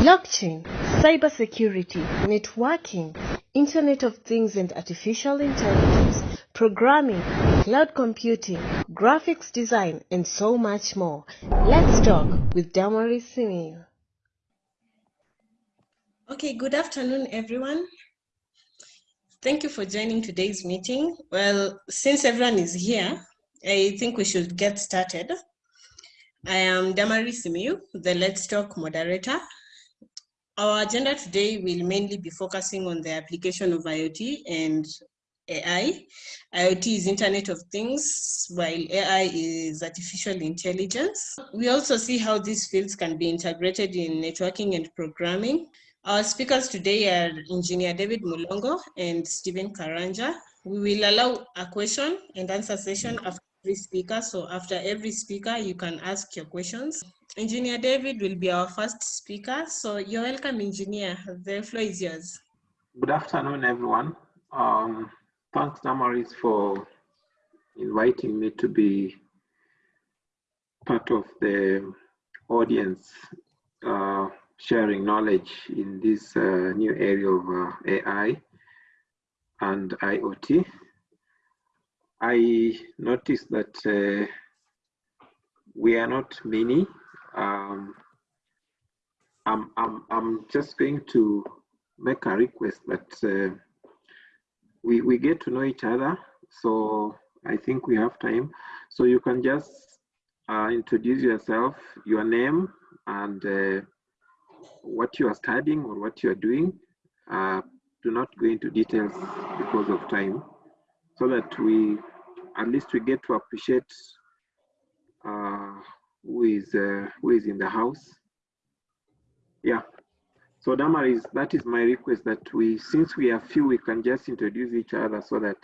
blockchain, cybersecurity, networking, Internet of Things and Artificial Intelligence, programming, cloud computing, graphics design, and so much more. Let's talk with Damaris Simiyu. Okay, good afternoon, everyone. Thank you for joining today's meeting. Well, since everyone is here, I think we should get started. I am Damaris Simiyu, the Let's Talk moderator. Our agenda today will mainly be focusing on the application of IoT and AI. IoT is Internet of Things, while AI is artificial intelligence. We also see how these fields can be integrated in networking and programming. Our speakers today are Engineer David Mulongo and Stephen Karanja. We will allow a question and answer session after every speaker. So after every speaker, you can ask your questions. Engineer David will be our first speaker. So you're welcome, Engineer. The floor is yours. Good afternoon, everyone. Um, thanks, Damaris, for inviting me to be part of the audience uh, sharing knowledge in this uh, new area of uh, AI and IoT. I noticed that uh, we are not many. Um, I'm, I'm, I'm just going to make a request that uh, we, we get to know each other. So I think we have time. So you can just uh, introduce yourself, your name, and uh, what you are studying or what you are doing. Uh, do not go into details because of time so that we at least we get to appreciate uh, who is uh, who is in the house. Yeah. So Damaris, that is my request that we, since we are few, we can just introduce each other so that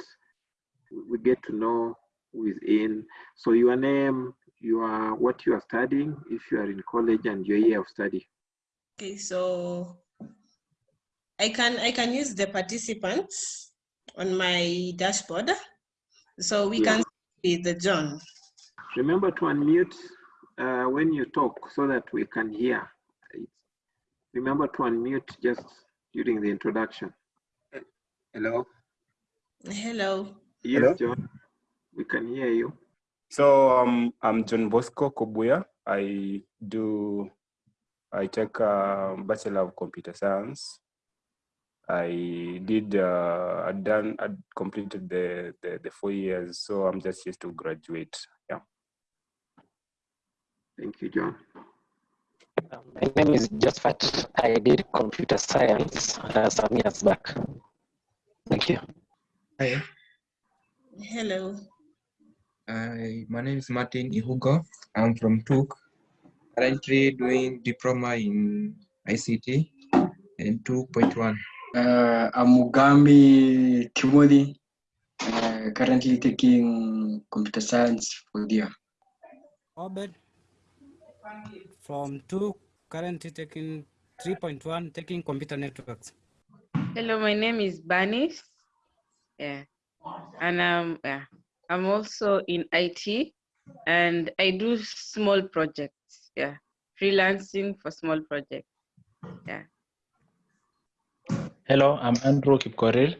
we get to know who is in. So your name, your what you are studying, if you are in college, and your year of study. Okay, so I can I can use the participants on my dashboard. So we Yeah. can see the John. Remember to unmute uh, when you talk so that we can hear. Remember to unmute just during the introduction. Hello. Hello. Yes, Hello? John, we can hear you. So um, I'm John Bosco Kobuya. I do, I take a Bachelor of Computer Science. I did, uh, I done, I completed the, the, the four years, so I'm just used to graduate. Yeah. Thank you, John. Um, My name is Josephat. I did computer science uh, some years back. Thank you. Hi, Hello. I, my name is Martin Ihugo. I'm from TUK. Currently doing diploma in ICT and 2.1. Uh, I'm Mugambi Timothy, uh, currently taking computer science for the year. Obed from two, currently taking 3.1, taking computer networks. Hello, my name is Banis. Yeah. And um, yeah, I'm also in IT and I do small projects. Yeah. Freelancing for small projects. Yeah. Hello, I'm Andrew Kipkorir.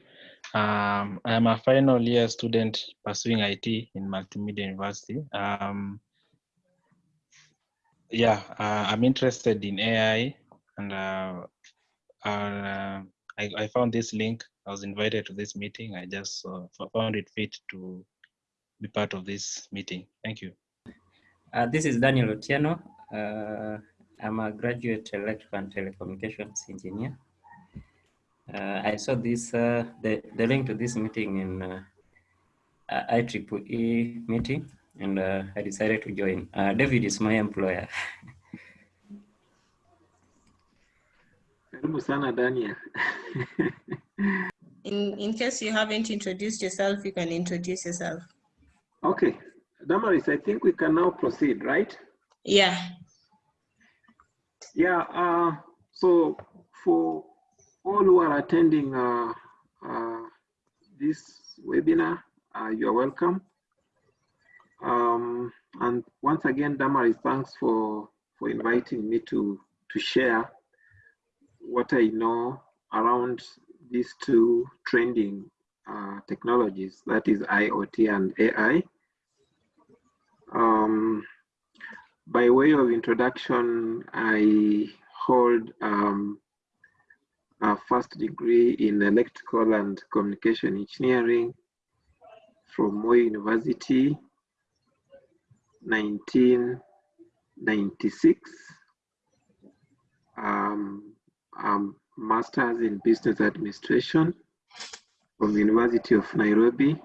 Um, I am a final year student pursuing IT in Multimedia University. Um, yeah, uh, I'm interested in AI and uh, uh, I, I found this link. I was invited to this meeting. I just uh, found it fit to be part of this meeting. Thank you. Uh, this is Daniel Otieno. Uh, I'm a graduate electrical and telecommunications engineer. Uh, I saw this uh, the, the link to this meeting in uh, uh, IEEE meeting, and uh, I decided to join. Uh, David is my employer. Karibu sana, Daniel. In in case you haven't introduced yourself, you can introduce yourself. okay, Damaris, I think we can now proceed, right? Yeah. Yeah, uh, so for all who are attending uh, uh, this webinar, uh, you are welcome. Um, and once again, Damaris, thanks for, for inviting me to, to share what I know around these two trending uh, technologies, that is IoT and AI. Um, by way of introduction, I hold um, a first degree in electrical and communication engineering from Moi University, 1996. Um, um, master's in business administration from the University of Nairobi,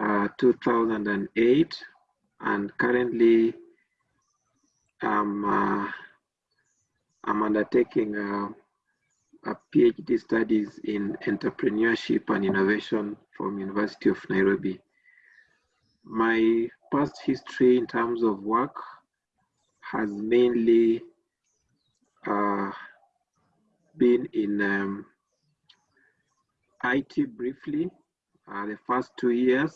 uh, 2008, and currently um, uh, I'm undertaking a, a, PhD studies in entrepreneurship and innovation from University of Nairobi. My past history in terms of work has mainly uh, been in um, IT briefly, uh, the first two years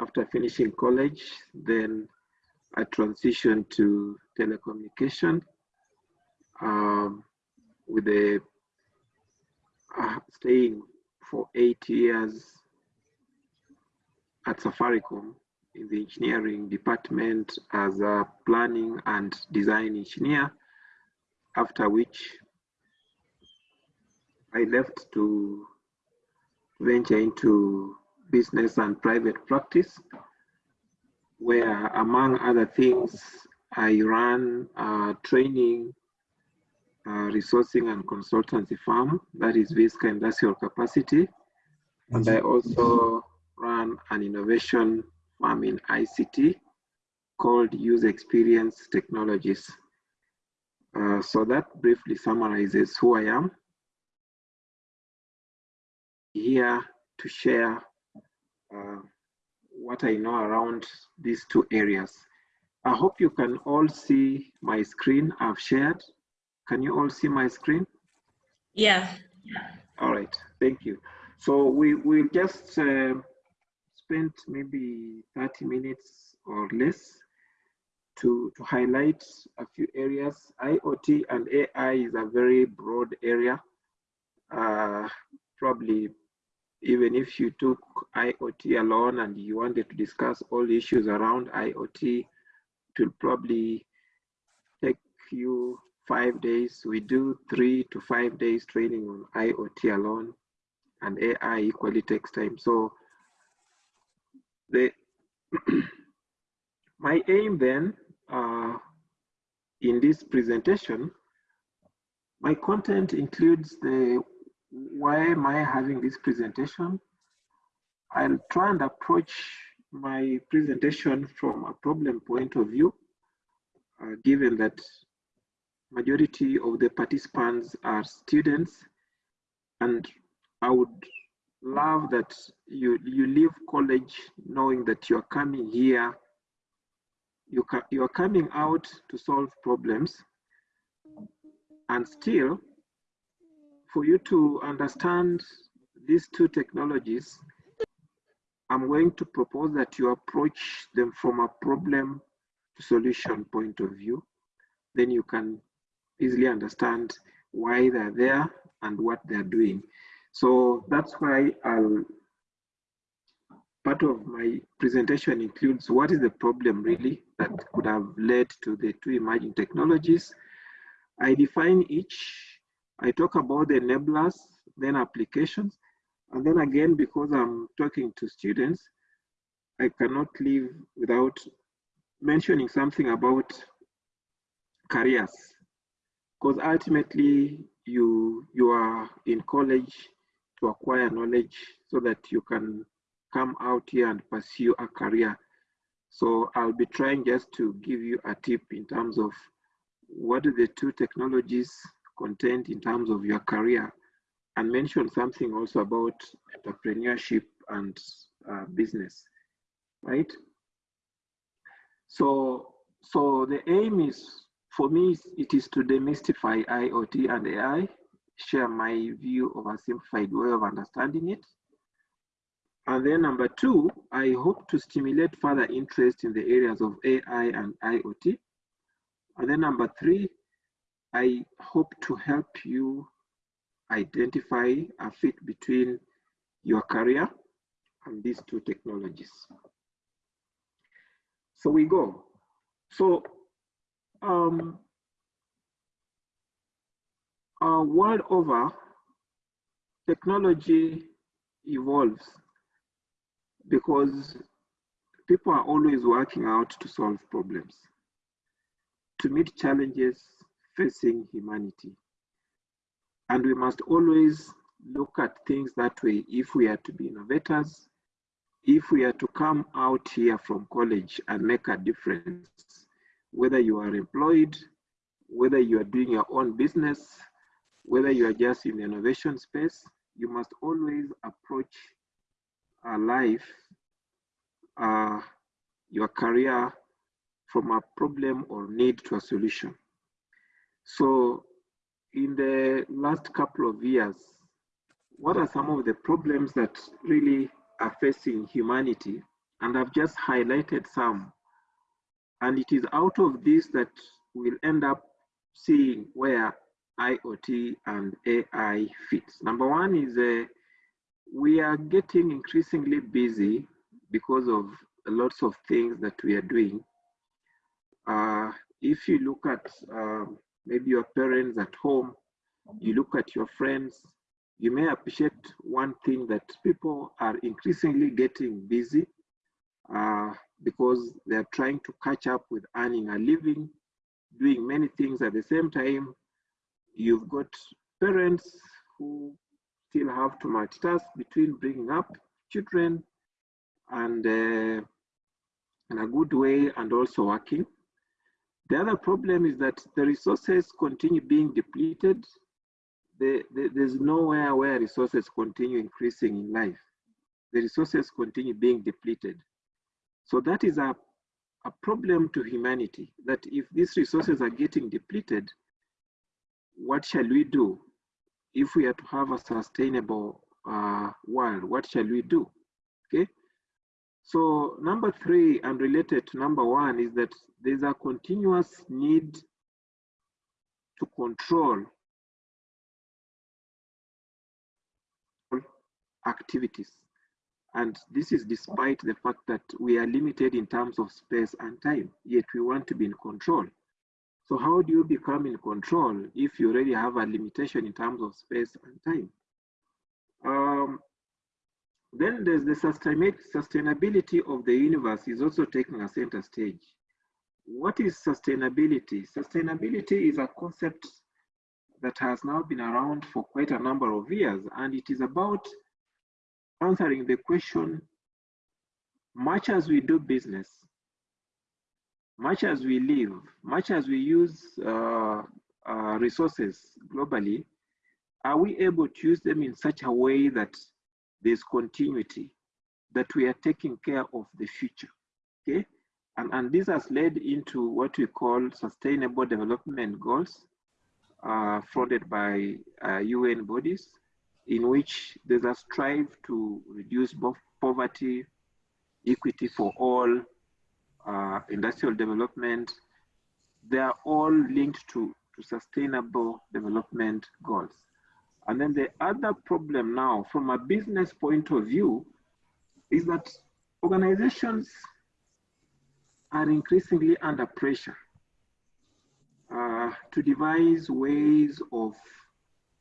after finishing college, then I transitioned to telecommunication um, with a uh, staying for eight years at Safaricom in the engineering department as a planning and design engineer, after which I left to venture into business and private practice, where among other things, I ran a training, uh, resourcing and consultancy firm, that is Visca Industrial Capacity. And I also ran an innovation firm in ICT called User Experience Technologies. Uh, so that briefly summarizes who I am. Here to share uh, what I know around these two areas. I hope you can all see my screen I've shared. Can you all see my screen? Yeah. All right, thank you. So we will just uh, spend maybe 30 minutes or less to, to highlight a few areas. IoT and AI is a very broad area. Uh, probably even if you took IoT alone and you wanted to discuss all issues around IoT, it will probably take you five days. We do three to five days training on IoT alone and AI equally takes time. So the my aim then uh, in this presentation, my content includes the why am I having this presentation? I'll try and approach my presentation from a problem point of view, uh, given that majority of the participants are students, and I would love that you, you leave college knowing that you're coming here, you you're coming out to solve problems, and still for you to understand these two technologies, I'm going to propose that you approach them from a problem to solution point of view. Then you can easily understand why they're there and what they're doing. So that's why I'll, part of my presentation includes what is the problem really that could have led to the two emerging technologies. I define each I talk about the enablers, then applications, and then again, because I'm talking to students, I cannot leave without mentioning something about careers. Because ultimately, you, you are in college to acquire knowledge so that you can come out here and pursue a career. So I'll be trying just to give you a tip in terms of what are the two technologies content in terms of your career and mention something also about entrepreneurship and uh, business, right? So, so the aim is, for me, it is to demystify IoT and AI, share my view of a simplified way of understanding it. And then number two, I hope to stimulate further interest in the areas of AI and IoT. And then number three, I hope to help you identify a fit between your career and these two technologies. So we go. So um, uh, world over, technology evolves because people are always working out to solve problems, to meet challenges facing humanity. And we must always look at things that way if we are to be innovators, if we are to come out here from college and make a difference, whether you are employed, whether you are doing your own business, whether you are just in the innovation space, you must always approach a life, uh, your career from a problem or need to a solution. So in the last couple of years, what are some of the problems that really are facing humanity? And I've just highlighted some. And it is out of this that we'll end up seeing where IoT and AI fits. Number one is uh, we are getting increasingly busy because of lots of things that we are doing. Uh, if you look at um, maybe your parents at home, you look at your friends, you may appreciate one thing that people are increasingly getting busy uh, because they're trying to catch up with earning a living, doing many things at the same time. You've got parents who still have to multitask between bringing up children and uh, in a good way and also working. The other problem is that the resources continue being depleted. The, the, there's nowhere where resources continue increasing in life. The resources continue being depleted. So that is a, a problem to humanity, that if these resources are getting depleted, what shall we do? If we are to have a sustainable uh, world, what shall we do? Okay. So number three, and related to number one, is that there's a continuous need to control activities. And this is despite the fact that we are limited in terms of space and time, yet we want to be in control. So how do you become in control if you already have a limitation in terms of space and time? Um, then there's the sustainability of the universe is also taking a center stage. What is sustainability? Sustainability is a concept that has now been around for quite a number of years, and it is about answering the question, much as we do business, much as we live, much as we use uh, uh, resources globally, are we able to use them in such a way that there's continuity, that we are taking care of the future, okay? And, and this has led into what we call sustainable development goals, uh, by uh, UN bodies, in which there's a strive to reduce both poverty, equity for all, uh, industrial development. They are all linked to, to sustainable development goals. And then the other problem now, from a business point of view, is that organizations are increasingly under pressure uh, to devise ways of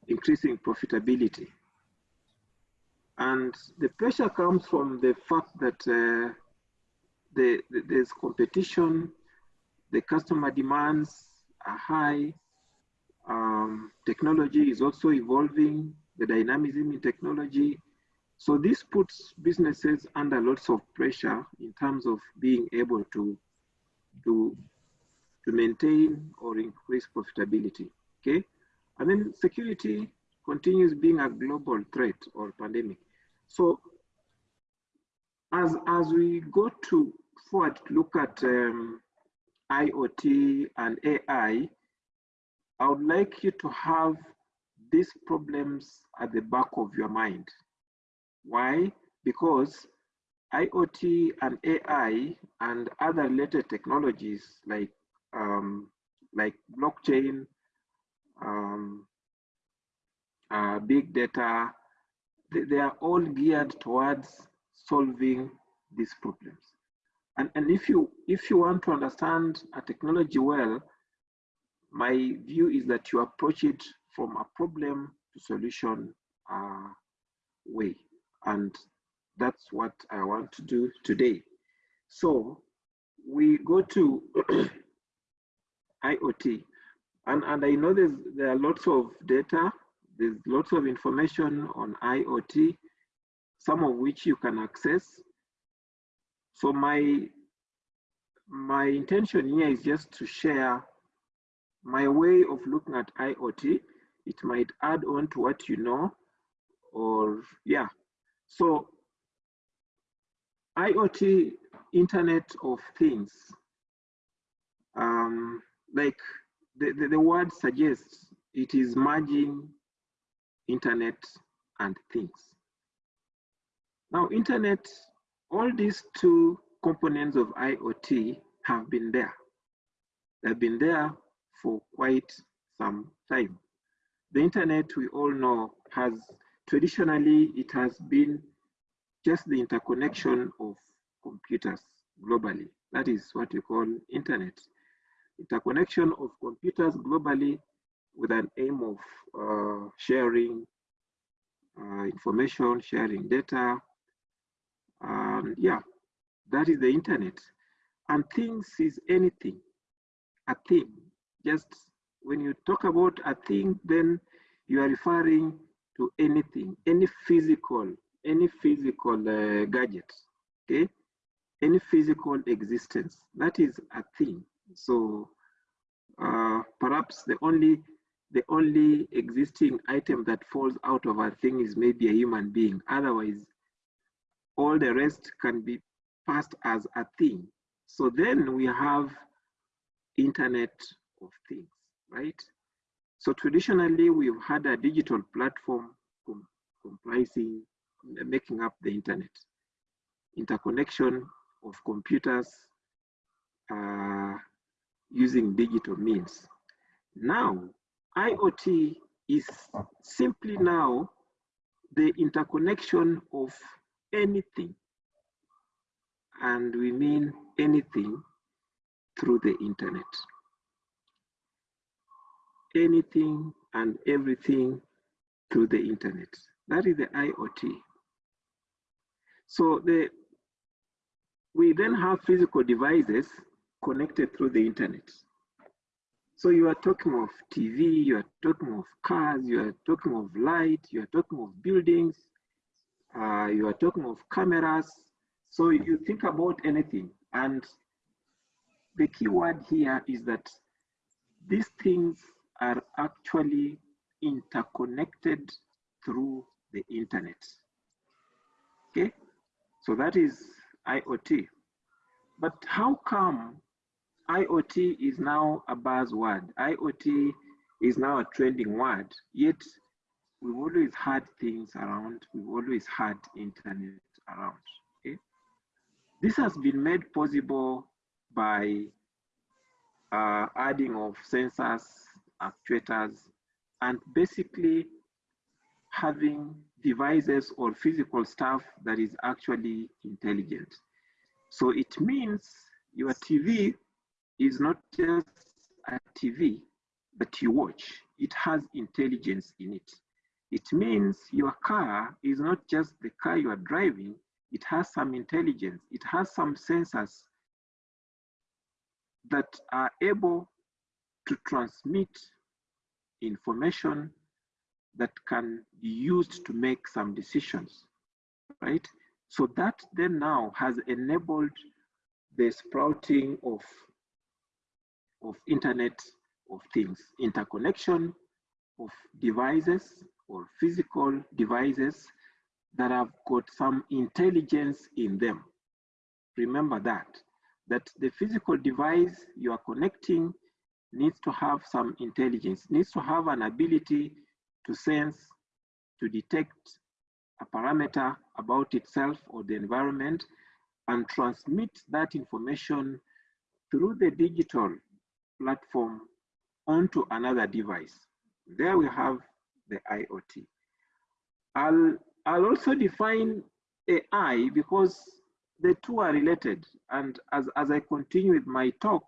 increasing profitability. And the pressure comes from the fact that uh, the, the, there's competition, the customer demands are high, um, technology is also evolving, the dynamism in technology. So this puts businesses under lots of pressure in terms of being able to, to, to maintain or increase profitability, okay? And then security continues being a global threat or pandemic. So as, as we go to forward look at um, IoT and AI, I would like you to have these problems at the back of your mind. Why? Because IoT and AI and other related technologies like um, like blockchain um, uh, big data, they, they are all geared towards solving these problems. And, and if you if you want to understand a technology well, my view is that you approach it from a problem to solution uh, way. And that's what I want to do today. So we go to IoT. And, and I know there's, there are lots of data, there's lots of information on IoT, some of which you can access. So my, my intention here is just to share my way of looking at IoT. It might add on to what you know, or yeah. So IoT, Internet of Things, um, like the, the, the word suggests, it is merging internet and things. Now, internet, all these two components of IoT have been there. They've been there for quite some time. The internet, we all know, has traditionally, it has been just the interconnection of computers globally. That is what we call internet. Interconnection of computers globally with an aim of uh, sharing uh, information, sharing data. And yeah, that is the internet. And things is anything, a thing. Just when you talk about a thing, then you are referring to anything, any physical, any physical uh, gadget, okay? Any physical existence, that is a thing. So uh, perhaps the only the only existing item that falls out of a thing is maybe a human being. Otherwise, all the rest can be passed as a thing. So then we have Internet of Things, right? So traditionally, we've had a digital platform com comprising, making up the internet. Interconnection of computers uh, using digital means. Now, IoT is simply now the interconnection of anything. And we mean anything through the internet. Anything and everything through the internet. That is the IoT. So the we then have physical devices connected through the internet. So you are talking of TV, you are talking of cars, you are talking of light, you are talking of buildings, uh, you are talking of cameras. So you think about anything. And the key word here is that these things are actually interconnected through the internet. Okay, so that is IoT. But how come IoT is now a buzzword. IoT is now a trending word, yet we've always had things around, we've always had internet around. Okay? This has been made possible by uh, adding of sensors, actuators, and basically having devices or physical stuff that is actually intelligent. So it means your TV is not just a TV that you watch, it has intelligence in it. It means your car is not just the car you are driving, it has some intelligence, it has some sensors that are able to transmit information that can be used to make some decisions, right? So that then now has enabled the sprouting of of Internet of Things, interconnection of devices or physical devices that have got some intelligence in them. Remember that, that the physical device you are connecting needs to have some intelligence, needs to have an ability to sense, to detect a parameter about itself or the environment and transmit that information through the digital platform onto another device. There we have the IoT. I'll, I'll also define AI because the two are related. And as, as I continue with my talk,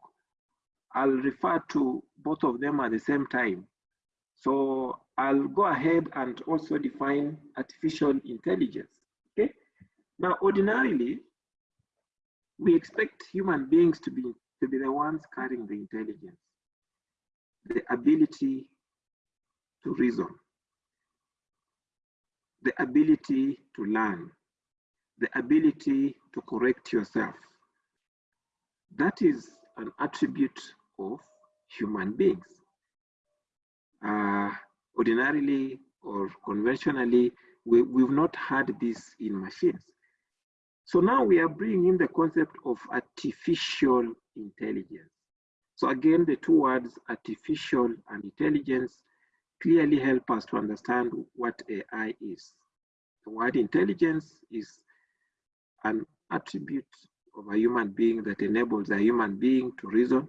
I'll refer to both of them at the same time. So I'll go ahead and also define artificial intelligence. Okay. Now, ordinarily, we expect human beings to be to be the ones carrying the intelligence, the ability to reason, the ability to learn, the ability to correct yourself. That is an attribute of human beings. Uh, ordinarily or conventionally, we, we've not had this in machines. So now we are bringing in the concept of artificial intelligence. So again, the two words artificial and intelligence clearly help us to understand what AI is. The word intelligence is an attribute of a human being that enables a human being to reason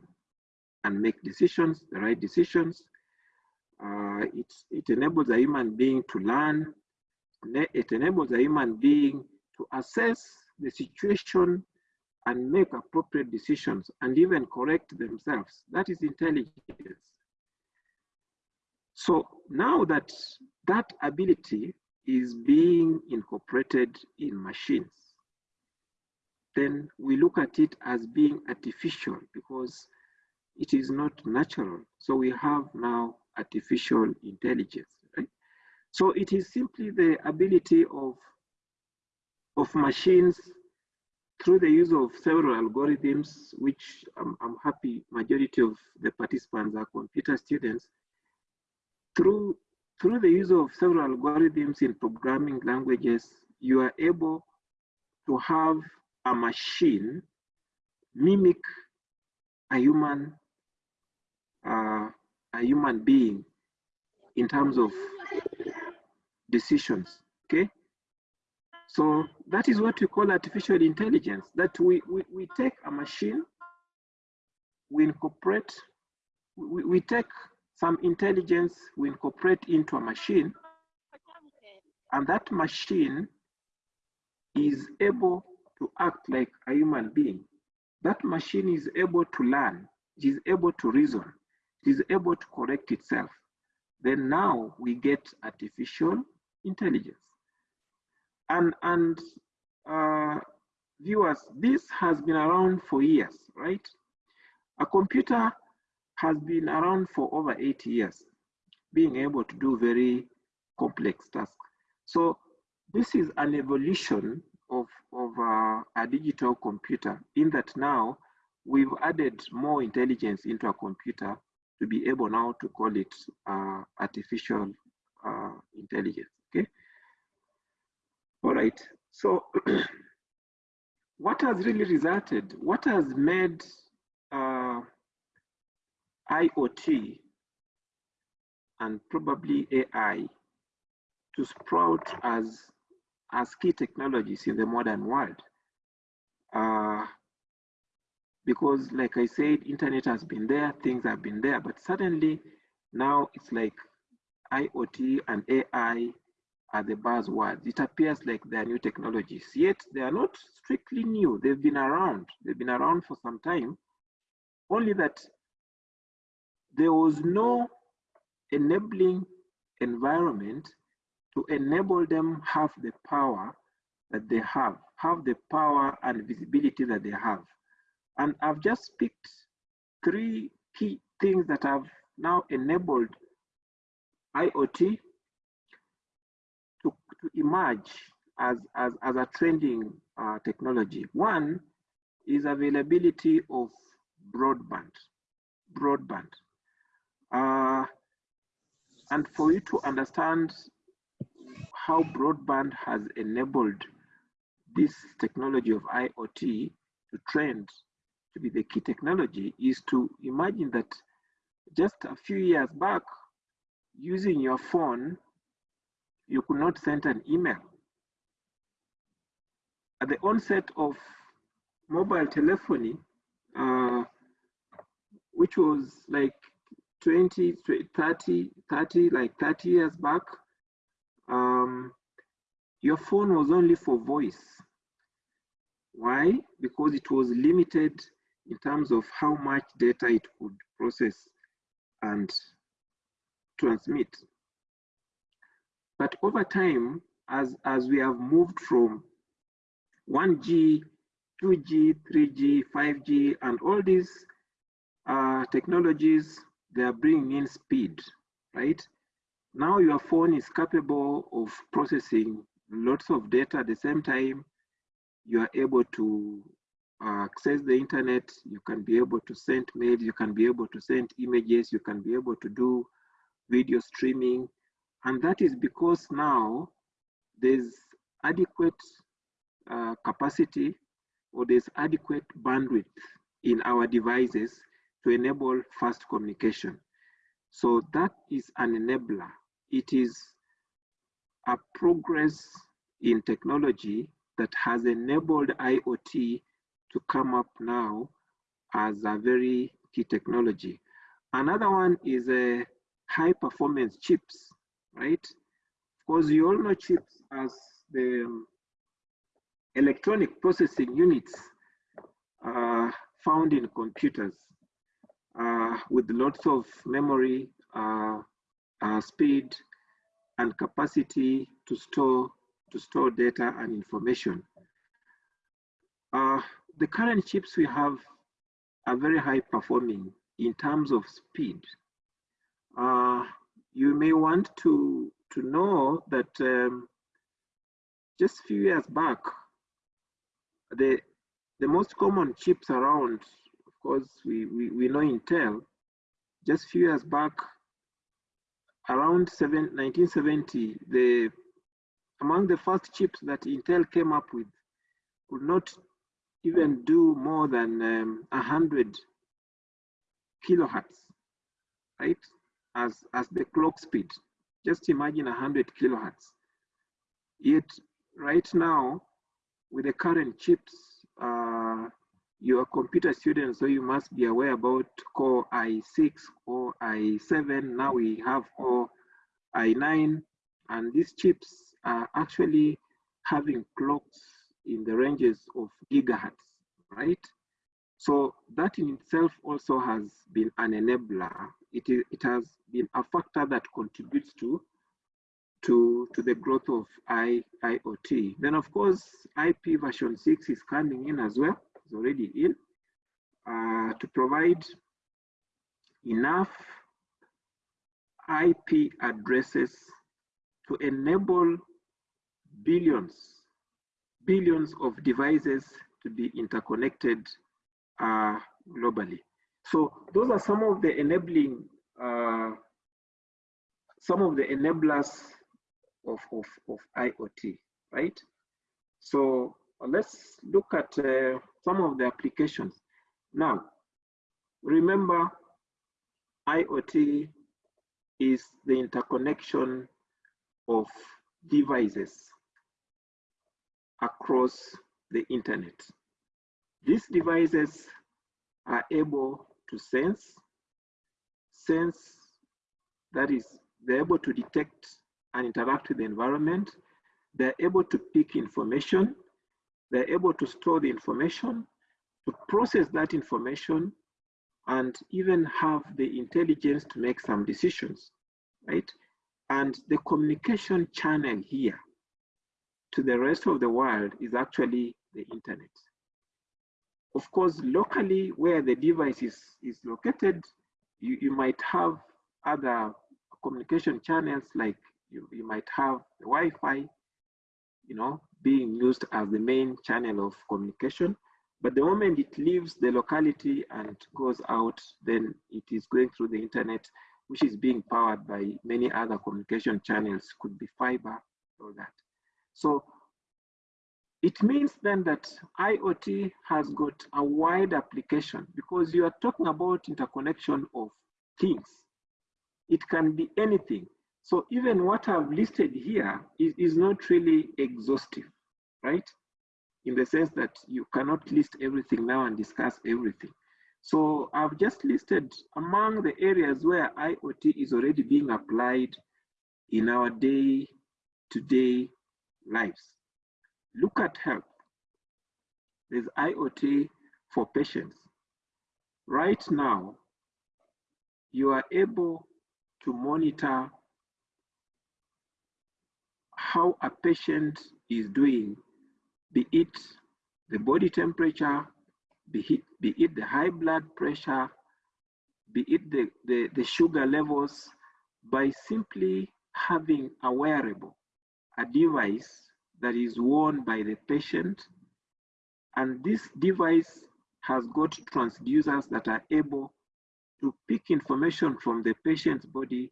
and make decisions, the right decisions. Uh, it, it enables a human being to learn. It enables a human being to assess the situation and make appropriate decisions and even correct themselves. That is intelligence. So now that that ability is being incorporated in machines, then we look at it as being artificial because it is not natural. So we have now artificial intelligence, right? So it is simply the ability of, of machines through the use of several algorithms, which I'm, I'm happy majority of the participants are computer students, through, through the use of several algorithms in programming languages, you are able to have a machine mimic a human uh, a human being in terms of decisions okay? So that is what we call artificial intelligence that we we, we take a machine we incorporate we, we take some intelligence we incorporate into a machine and that machine is able to act like a human being. That machine is able to learn, it is able to reason, it is able to correct itself. Then now we get artificial intelligence. And, and uh, viewers, this has been around for years, right? A computer has been around for over eight years, being able to do very complex tasks. So this is an evolution of, of uh, a digital computer in that now we've added more intelligence into a computer to be able now to call it uh, artificial uh, intelligence, okay? All right, so what has really resulted, what has made IoT and probably AI to sprout as as key technologies in the modern world. Uh, because like I said, internet has been there, things have been there, but suddenly now it's like IoT and AI are the buzzwords. It appears like they are new technologies, yet they are not strictly new. They've been around. They've been around for some time, only that there was no enabling environment to enable them have the power that they have, have the power and visibility that they have. And I've just picked three key things that have now enabled IoT to, to emerge as, as, as a trending uh, technology. One is availability of broadband, broadband. Uh, and for you to understand how broadband has enabled this technology of IoT to trend to be the key technology is to imagine that just a few years back, using your phone, you could not send an email. At the onset of mobile telephony, uh, which was like 20, 30, 30, like 30 years back, um, your phone was only for voice. Why? Because it was limited in terms of how much data it could process and transmit. But over time, as, as we have moved from 1G, 2G, 3G, 5G, and all these uh, technologies, they are bringing in speed, right? Now your phone is capable of processing lots of data at the same time. You are able to uh, access the internet, you can be able to send mails, you can be able to send images, you can be able to do video streaming. And that is because now there's adequate uh, capacity or there's adequate bandwidth in our devices to enable fast communication. So that is an enabler. It is a progress in technology that has enabled IoT to come up now as a very key technology. Another one is a high performance chips, right? Because you all know chips as the electronic processing units uh, found in computers uh, with lots of memory, uh, uh, speed, and capacity to store to store data and information. Uh, the current chips we have are very high performing in terms of speed. Uh, you may want to, to know that um, just a few years back, the, the most common chips around, of course, we, we, we know Intel, just a few years back, around seven, 1970, the, among the first chips that Intel came up with could not even do more than um, 100 kilohertz, right? As, as the clock speed. Just imagine 100 kilohertz. Yet right now, with the current chips, uh, you're a computer student, so you must be aware about Core i6 or i7. Now we have Core i9, and these chips are actually having clocks in the ranges of gigahertz, right? So that in itself also has been an enabler. It, is, it has been a factor that contributes to, to, to the growth of I, IoT. Then of course, IP version 6 is coming in as well, it's already in, uh, to provide enough IP addresses to enable billions billions of devices to be interconnected uh, globally. So those are some of the enabling, uh, some of the enablers of, of, of IoT, right? So let's look at uh, some of the applications. Now, remember IoT is the interconnection of devices across the internet. These devices are able to sense, sense, that is, they're able to detect and interact with the environment. They're able to pick information. They're able to store the information, to process that information, and even have the intelligence to make some decisions, right? And the communication channel here to the rest of the world is actually the internet. Of course, locally where the device is, is located, you, you might have other communication channels like you, you might have the Wi-Fi, you know, being used as the main channel of communication. But the moment it leaves the locality and goes out, then it is going through the internet, which is being powered by many other communication channels, could be fiber, or that. So it means then that IoT has got a wide application because you are talking about interconnection of things. It can be anything. So even what I've listed here is, is not really exhaustive, right? In the sense that you cannot list everything now and discuss everything. So I've just listed among the areas where IoT is already being applied in our day-to-day -day lives. Look at health. There's IoT for patients. Right now, you are able to monitor how a patient is doing, be it the body temperature, be it, be it the high blood pressure, be it the, the, the sugar levels, by simply having a wearable, a device that is worn by the patient. And this device has got transducers that are able to pick information from the patient's body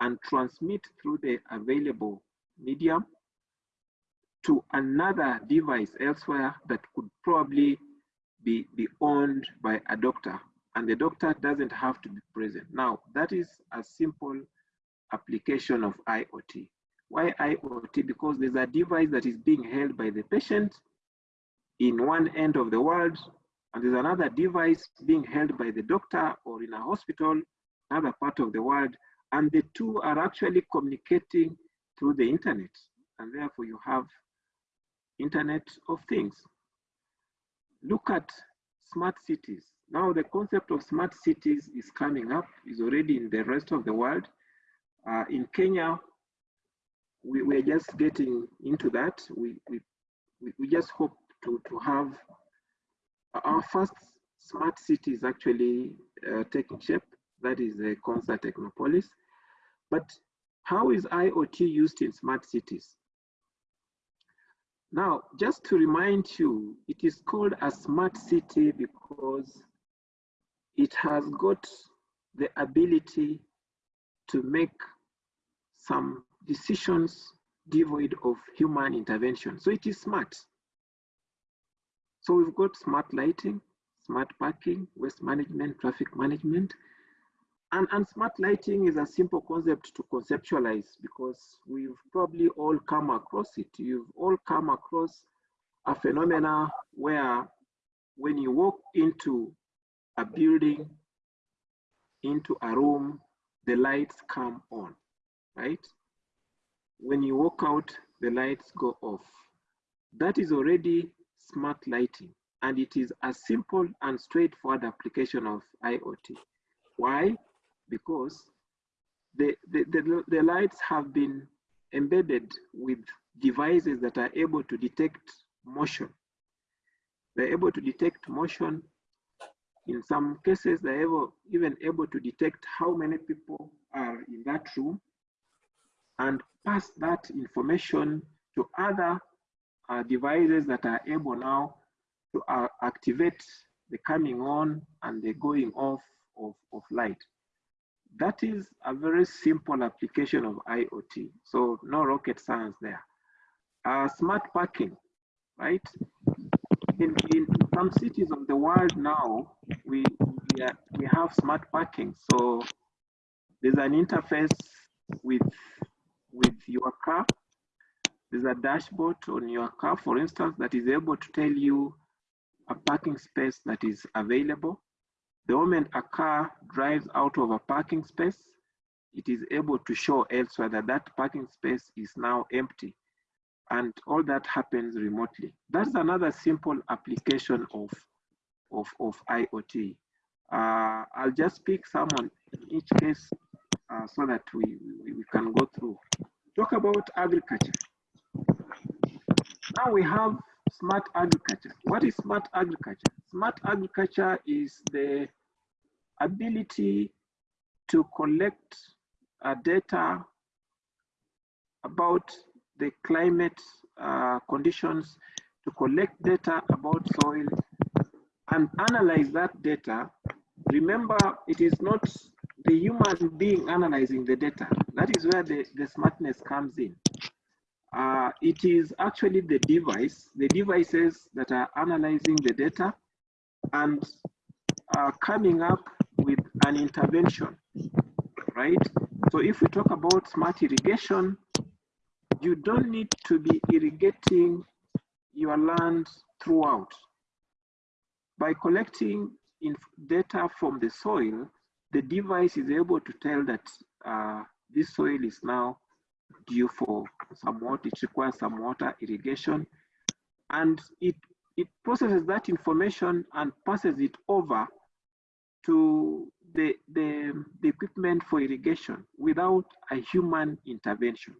and transmit through the available medium to another device elsewhere that could probably be, be owned by a doctor and the doctor doesn't have to be present. Now, that is a simple application of IoT. Why IoT? Because there's a device that is being held by the patient in one end of the world, and there's another device being held by the doctor or in a hospital, another part of the world, and the two are actually communicating through the internet, and therefore you have Internet of Things. Look at smart cities. Now the concept of smart cities is coming up, is already in the rest of the world. Uh, in Kenya, we, we're just getting into that. We, we, we just hope to, to have our first smart cities actually uh, taking shape. That is the Konza Technopolis. But how is IoT used in smart cities? Now, just to remind you, it is called a smart city because it has got the ability to make some decisions devoid of human intervention. So it is smart. So we've got smart lighting, smart parking, waste management, traffic management. And, and smart lighting is a simple concept to conceptualize because we've probably all come across it. You've all come across a phenomena where when you walk into a building, into a room, the lights come on, right? When you walk out, the lights go off. That is already smart lighting, and it is a simple and straightforward application of IoT. Why? Because the, the, the, the lights have been embedded with devices that are able to detect motion. They're able to detect motion. In some cases, they're able, even able to detect how many people are in that room and pass that information to other uh, devices that are able now to uh, activate the coming on and the going off of, of light. That is a very simple application of IoT. So no rocket science there. Uh, smart parking, right? In, in some cities of the world now, we, we, are, we have smart parking. So there's an interface with with your car. There's a dashboard on your car, for instance, that is able to tell you a parking space that is available. The moment a car drives out of a parking space, it is able to show elsewhere that that parking space is now empty. And all that happens remotely. That's another simple application of, of, of IoT. Uh, I'll just pick some in each case uh, so that we, we, we can go through. Talk about agriculture. Now we have smart agriculture. What is smart agriculture? Smart agriculture is the ability to collect uh, data about the climate uh, conditions, to collect data about soil and analyze that data. Remember, it is not the human being analyzing the data. That is where the, the smartness comes in. Uh, it is actually the device, the devices that are analyzing the data and are coming up with an intervention, right? So if we talk about smart irrigation, you don't need to be irrigating your land throughout. By collecting data from the soil, the device is able to tell that uh, this soil is now due for some water, it requires some water irrigation, and it, it processes that information and passes it over to the, the, the equipment for irrigation without a human intervention.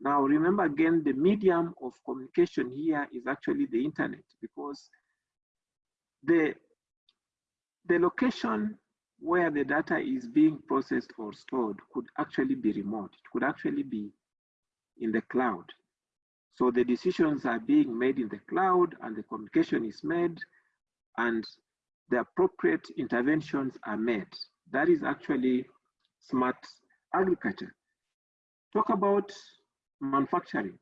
Now, remember again, the medium of communication here is actually the internet because the, the location where the data is being processed or stored could actually be remote. It could actually be in the cloud. So the decisions are being made in the cloud and the communication is made and the appropriate interventions are made. That is actually smart agriculture. Talk about manufacturing.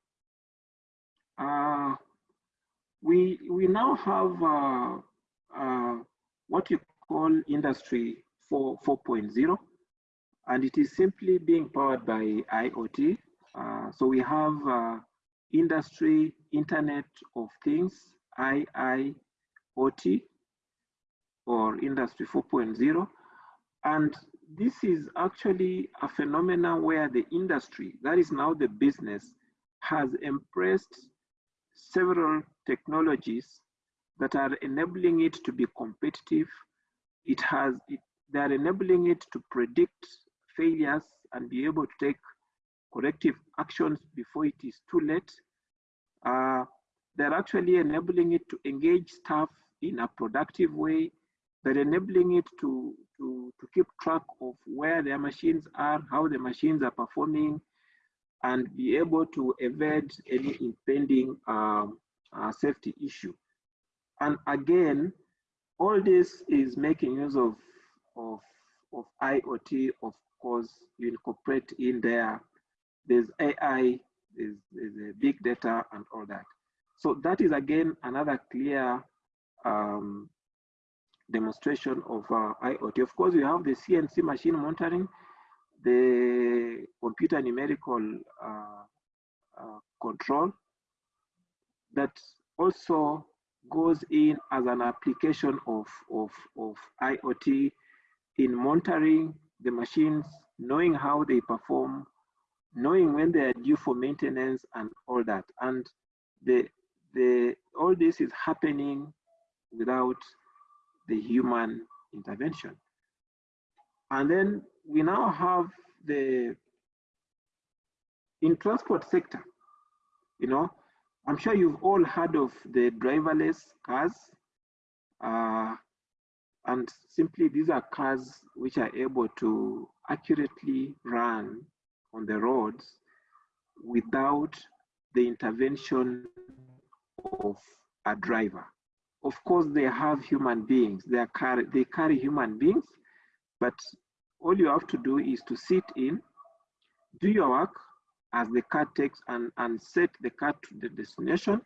Uh, we, we now have uh, uh, what you call industry 4, 4.0, and it is simply being powered by IoT. Uh, so we have uh, industry internet of things, IIoT, or industry 4.0. And this is actually a phenomenon where the industry, that is now the business, has embraced several technologies that are enabling it to be competitive. It has, it, they are enabling it to predict failures and be able to take corrective actions before it is too late. Uh, they're actually enabling it to engage staff in a productive way. They're enabling it to, to, to keep track of where their machines are, how the machines are performing, and be able to evade any impending um, uh, safety issue. And again, all this is making use of, of, of IoT, of course, you incorporate in there. There's AI, there's, there's big data and all that. So that is again another clear um, demonstration of uh, IoT. Of course, we have the CNC machine monitoring, the computer numerical uh, uh, control that also goes in as an application of, of, of IoT in monitoring the machines, knowing how they perform, knowing when they are due for maintenance and all that. And the, the, all this is happening without the human intervention. And then we now have the, in transport sector, you know, I'm sure you've all heard of the driverless cars. Uh, and simply these are cars which are able to accurately run on the roads without the intervention of a driver. Of course, they have human beings. They, are they carry human beings, but all you have to do is to sit in, do your work, as the car takes and, and set the car to the destination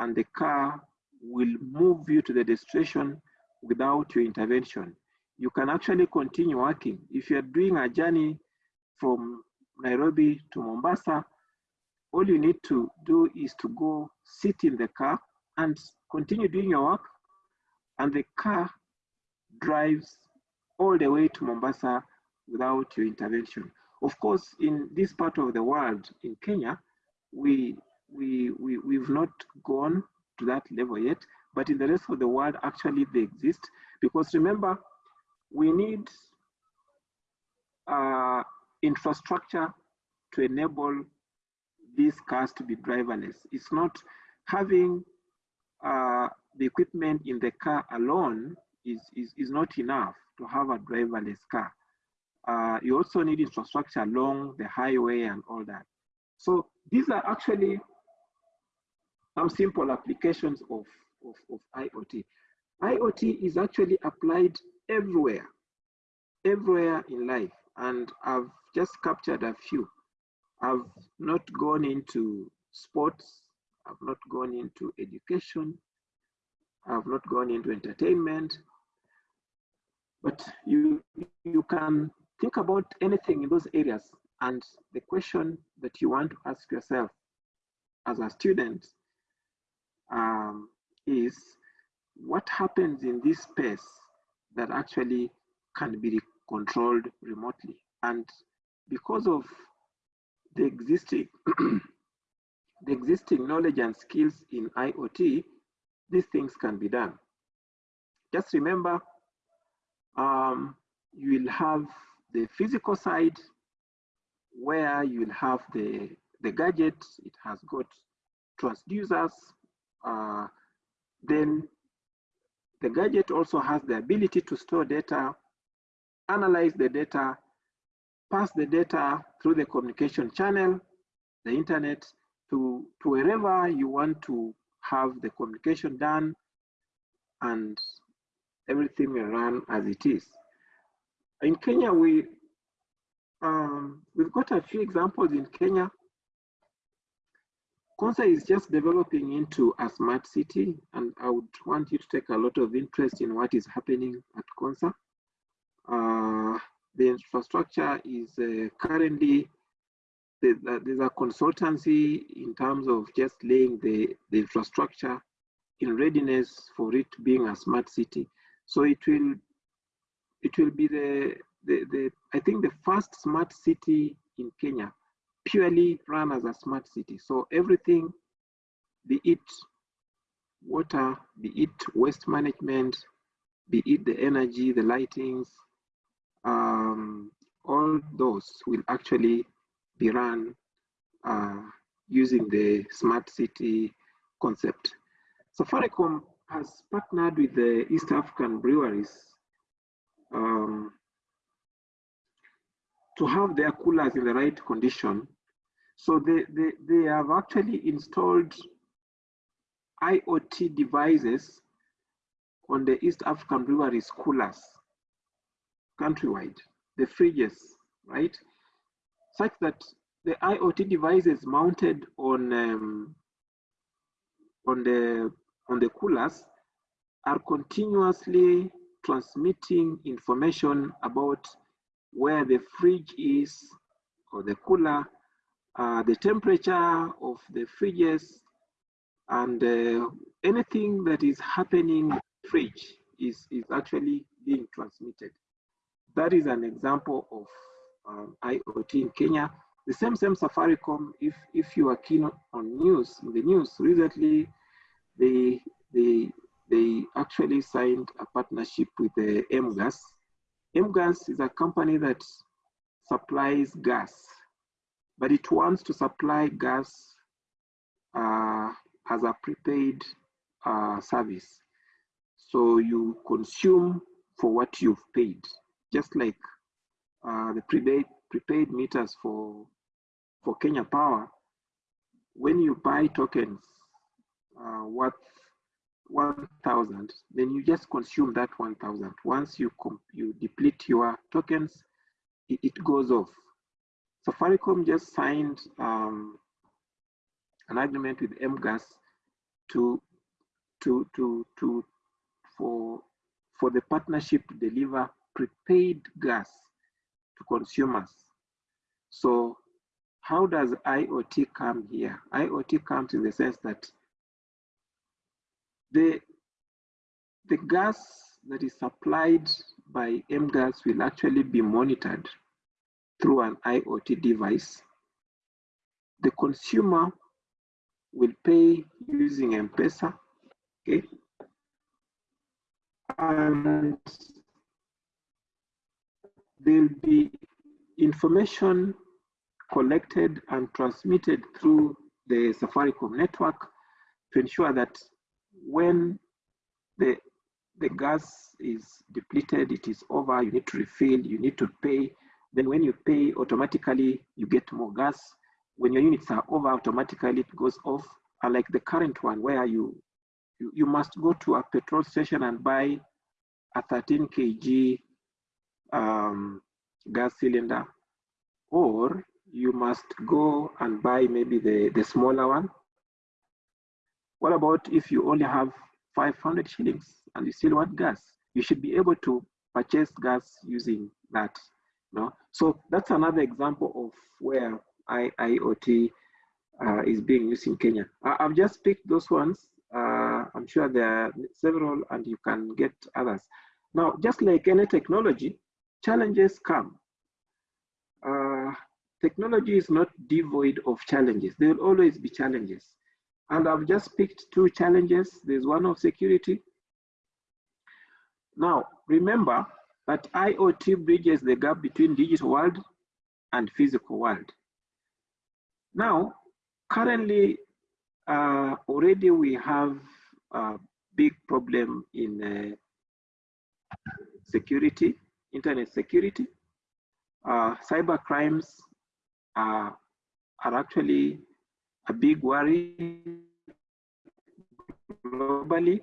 and the car will move you to the destination without your intervention. You can actually continue working. If you're doing a journey from Nairobi to Mombasa, all you need to do is to go sit in the car and continue doing your work and the car drives all the way to Mombasa without your intervention. Of course, in this part of the world, in Kenya, we, we, we, we've not gone to that level yet, but in the rest of the world, actually they exist. Because remember, we need uh, infrastructure to enable these cars to be driverless. It's not having uh, the equipment in the car alone is, is, is not enough to have a driverless car. Uh, you also need infrastructure along the highway and all that. So these are actually some simple applications of, of, of IoT. IoT is actually applied everywhere, everywhere in life. And I've just captured a few. I've not gone into sports. I've not gone into education. I've not gone into entertainment. But you, you can think about anything in those areas and the question that you want to ask yourself as a student um, is what happens in this space that actually can be controlled remotely. And because of the existing the existing knowledge and skills in IoT, these things can be done. Just remember, um, you will have the physical side where you will have the, the gadget, it has got transducers, uh, then the gadget also has the ability to store data, analyze the data, pass the data through the communication channel, the internet, to, to wherever you want to have the communication done and everything will run as it is. In Kenya, we, um, we've got a few examples in Kenya. Konza is just developing into a smart city, and I would want you to take a lot of interest in what is happening at Konza. Uh, the infrastructure is uh, currently there's a, consultancy in terms of just laying the, the infrastructure in readiness for it being a smart city. So it will it will be the, the, the I think the first smart city in Kenya purely run as a smart city. So everything, be it water, be it waste management, be it the energy, the lightings, um, all those will actually be run uh, using the smart city concept. Safaricom has partnered with the East African breweries um, to have their coolers in the right condition. So they, they, they have actually installed IoT devices on the East African breweries coolers countrywide, the fridges, right? Such that the IoT devices mounted on um, on the on the coolers are continuously transmitting information about where the fridge is or the cooler, uh, the temperature of the fridges, and uh, anything that is happening fridge is, is actually being transmitted. That is an example of IoT in Kenya. The same same Safaricom, if, if you are keen on news, in the news recently, they, they, they actually signed a partnership with the M-Gas. M-Gas is a company that supplies gas, but it wants to supply gas uh, as a prepaid uh, service. So you consume for what you've paid, just like uh, the prepaid, prepaid meters for, for Kenya Power. When you buy tokens uh, worth 1,000, then you just consume that 1,000. Once you, you deplete your tokens, it, it goes off. Safaricom just signed um, an agreement with M-Gas to to to to for for the partnership to deliver prepaid gas to consumers. So how does IoT come here? IoT comes in the sense that the, the gas that is supplied by M-Gas will actually be monitored through an IoT device. The consumer will pay using M-Pesa, okay? And there'll be information collected and transmitted through the Safaricom network to ensure that when the the gas is depleted, it is over, you need to refill, you need to pay. Then when you pay, automatically you get more gas. When your units are over, automatically it goes off. Unlike the current one where you, you, you must go to a petrol station and buy a 13 kg um, gas cylinder, or you must go and buy maybe the, the smaller one. What about if you only have 500 shillings and you still want gas? You should be able to purchase gas using that. No? So that's another example of where I, IoT uh, is being used in Kenya. I, have just picked those ones. Uh, I'm sure there are several and you can get others. Now, just like any technology, challenges come. Uh, technology is not devoid of challenges. There will always be challenges. And I've just picked two challenges. There's one of security. Now, remember that IoT bridges the gap between digital world and physical world. Now, currently, uh, already we have a big problem in uh, security, internet security. Uh, cyber crimes are, are actually a big worry globally.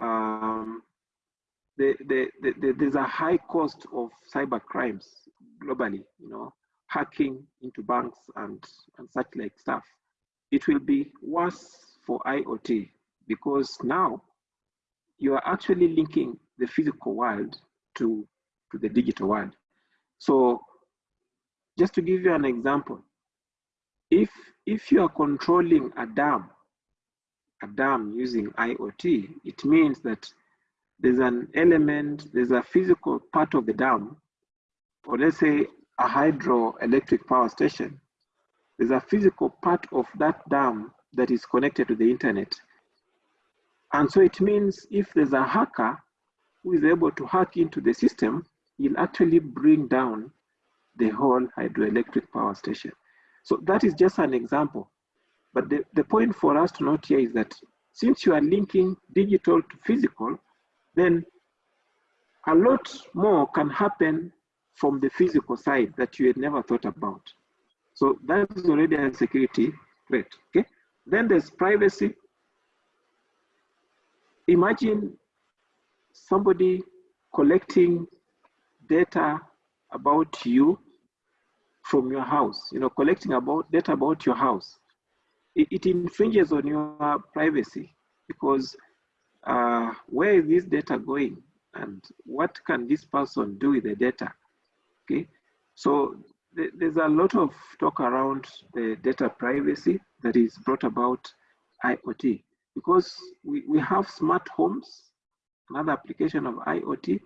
Um, the, the, the, there's a high cost of cyber crimes globally, you know, hacking into banks and, and such like stuff. It will be worse for IoT because now you are actually linking the physical world to, to the digital world. So just to give you an example, if, if you are controlling a dam, a dam using IoT, it means that there's an element, there's a physical part of the dam, or let's say a hydroelectric power station, there's a physical part of that dam that is connected to the internet. And so it means if there's a hacker who is able to hack into the system, he'll actually bring down the whole hydroelectric power station. So that is just an example. But the, the point for us to note here is that since you are linking digital to physical, then a lot more can happen from the physical side that you had never thought about. So that is already a security threat, okay? Then there's privacy. Imagine somebody collecting data about you from your house, you know, collecting about data about your house. It, it infringes on your privacy because uh, where is this data going and what can this person do with the data? Okay, so th there's a lot of talk around the data privacy that is brought about IoT because we, we have smart homes, another application of IoT.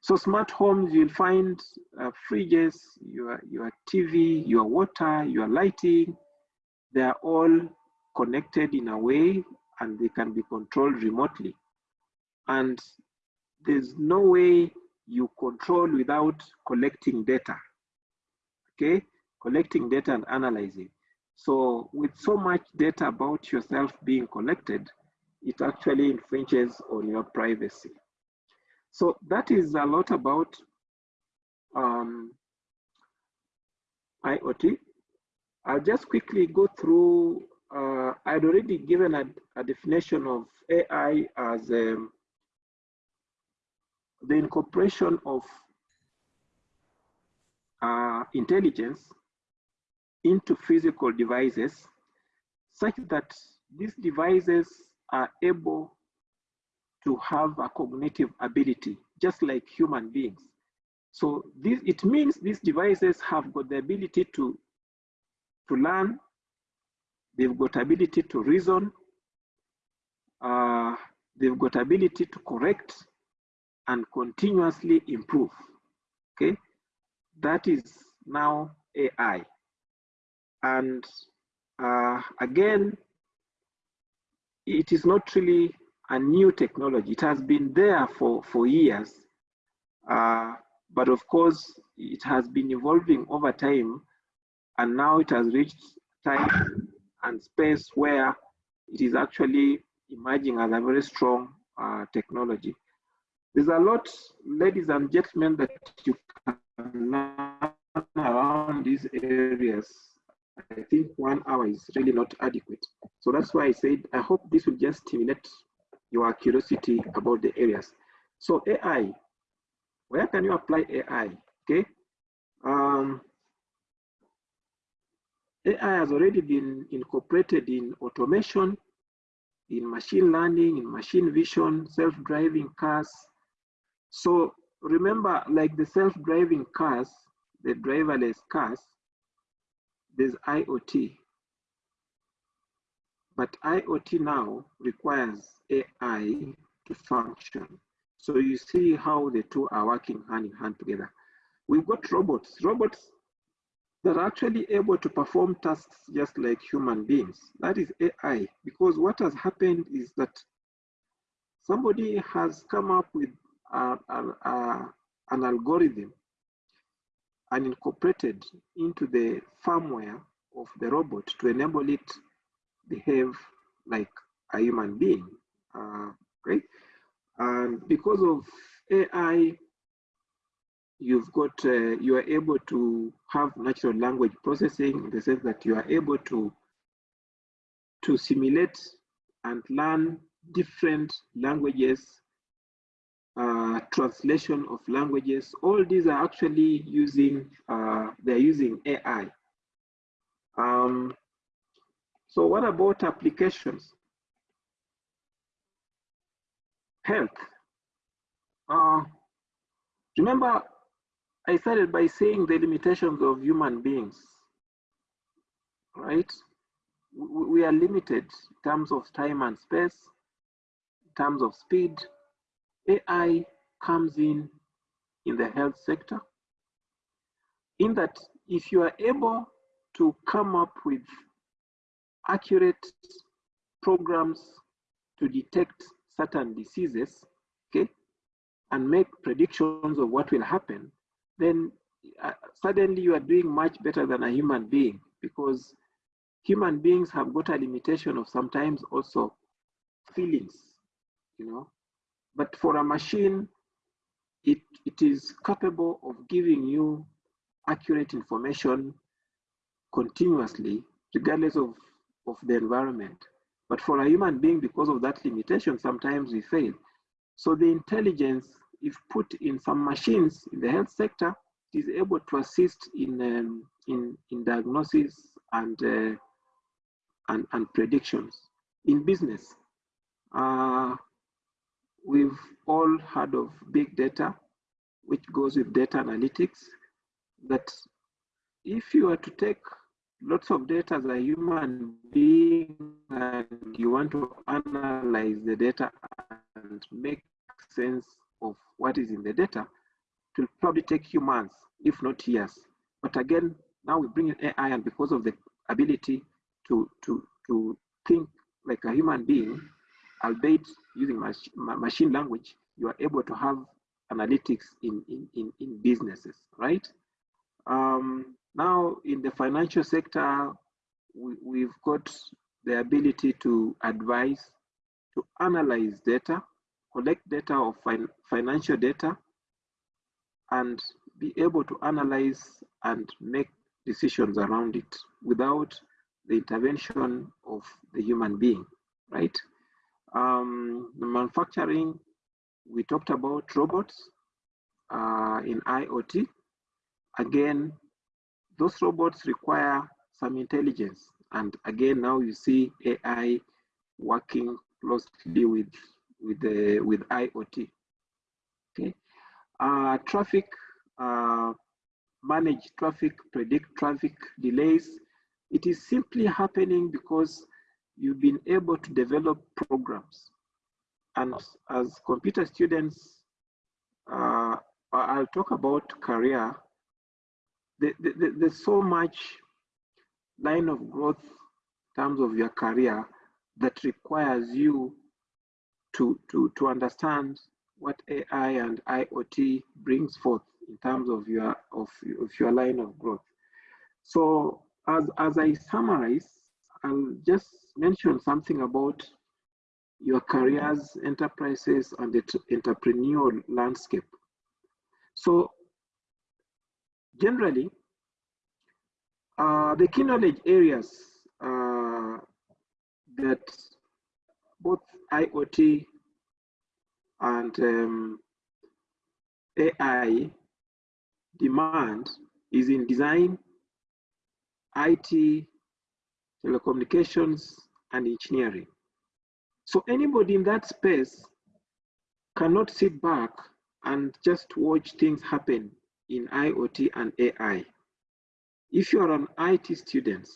So smart homes, you'll find uh, fridges, your, your TV, your water, your lighting, they are all connected in a way and they can be controlled remotely. And there's no way you control without collecting data, okay? Collecting data and analyzing. So with so much data about yourself being collected, it actually infringes on your privacy. So that is a lot about um, IoT. I'll just quickly go through, uh, I'd already given a, a definition of AI as um, the incorporation of uh, intelligence into physical devices such that these devices are able to have a cognitive ability, just like human beings. So this, it means these devices have got the ability to, to learn, they've got ability to reason, uh, they've got ability to correct, and continuously improve. Okay, that is now AI. And uh, again, it is not really a new technology. It has been there for, for years. Uh, but of course, it has been evolving over time. And now it has reached time and space where it is actually emerging as a very strong uh, technology. There's a lot, ladies and gentlemen, that you can learn around these areas. I think one hour is really not adequate. So that's why I said, I hope this will just stimulate your curiosity about the areas. So AI, where can you apply AI? Okay. Um, AI has already been incorporated in automation, in machine learning, in machine vision, self-driving cars, so remember, like the self-driving cars, the driverless cars, there's IoT. But IoT now requires AI to function. So you see how the two are working hand in hand together. We've got robots, robots that are actually able to perform tasks just like human beings. That is AI, because what has happened is that somebody has come up with a, a, a, an algorithm and incorporated into the firmware of the robot to enable it behave like a human being. Uh, right? And because of AI, you've got, uh, you are able to have natural language processing in the sense that you are able to, to simulate and learn different languages, uh, translation of languages. All these are actually using, uh, they're using AI. Um, so what about applications? Health. Uh, remember, I started by saying the limitations of human beings, right? We are limited in terms of time and space, in terms of speed. AI comes in in the health sector, in that if you are able to come up with accurate programs to detect certain diseases, okay, and make predictions of what will happen, then uh, suddenly you are doing much better than a human being because human beings have got a limitation of sometimes also feelings, you know. But for a machine, it, it is capable of giving you accurate information continuously, regardless of, of the environment. But for a human being, because of that limitation, sometimes we fail. So the intelligence, if put in some machines in the health sector, is able to assist in um, in, in diagnosis and, uh, and and predictions. In business, uh, we've all heard of big data, which goes with data analytics. That if you are to take lots of data as a human being and you want to analyze the data and make sense of what is in the data, it will probably take you months, if not years. But again, now we bring in AI and because of the ability to, to, to think like a human being, albeit using mach machine language, you are able to have analytics in, in, in, in businesses, right? Um, now, in the financial sector, we, have got the ability to advise, to analyze data, collect data of fin financial data, and be able to analyze and make decisions around it without the intervention of the human being, right? Um, manufacturing, we talked about robots uh, in IoT. Again, those robots require some intelligence. And again, now you see AI working closely with with the with IoT. Okay, uh, traffic, uh, manage traffic, predict traffic delays. It is simply happening because you've been able to develop programs. And as computer students, uh, I'll talk about career the, the, there's so much line of growth in terms of your career that requires you to, to, to understand what AI and IoT brings forth in terms of your of, of your line of growth. So as, as I summarize, I'll just mention something about your careers, enterprises, and the entrepreneurial landscape. So generally, uh, the key knowledge areas uh, that both IoT and um, AI demand is in design, IT, telecommunications, and engineering. So anybody in that space cannot sit back and just watch things happen in IoT and AI. If you are an IT student,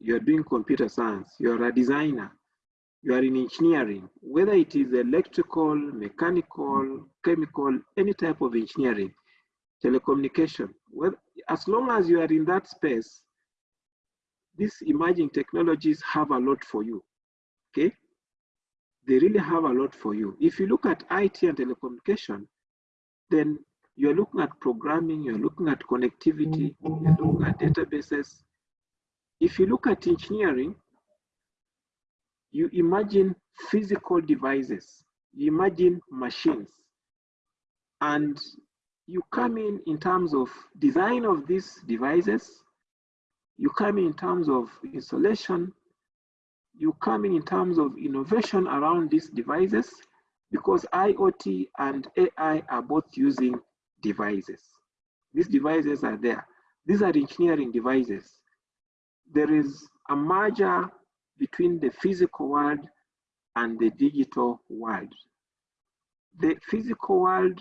you're doing computer science, you're a designer, you are in engineering, whether it is electrical, mechanical, chemical, any type of engineering, telecommunication, well, as long as you are in that space, these emerging technologies have a lot for you, okay? They really have a lot for you. If you look at IT and telecommunication, then you're looking at programming, you're looking at connectivity, you're looking at databases. If you look at engineering, you imagine physical devices, you imagine machines, and you come in in terms of design of these devices, you come in terms of installation, you come in in terms of innovation around these devices, because IoT and AI are both using devices. These devices are there. These are engineering devices. There is a merger between the physical world and the digital world. The physical world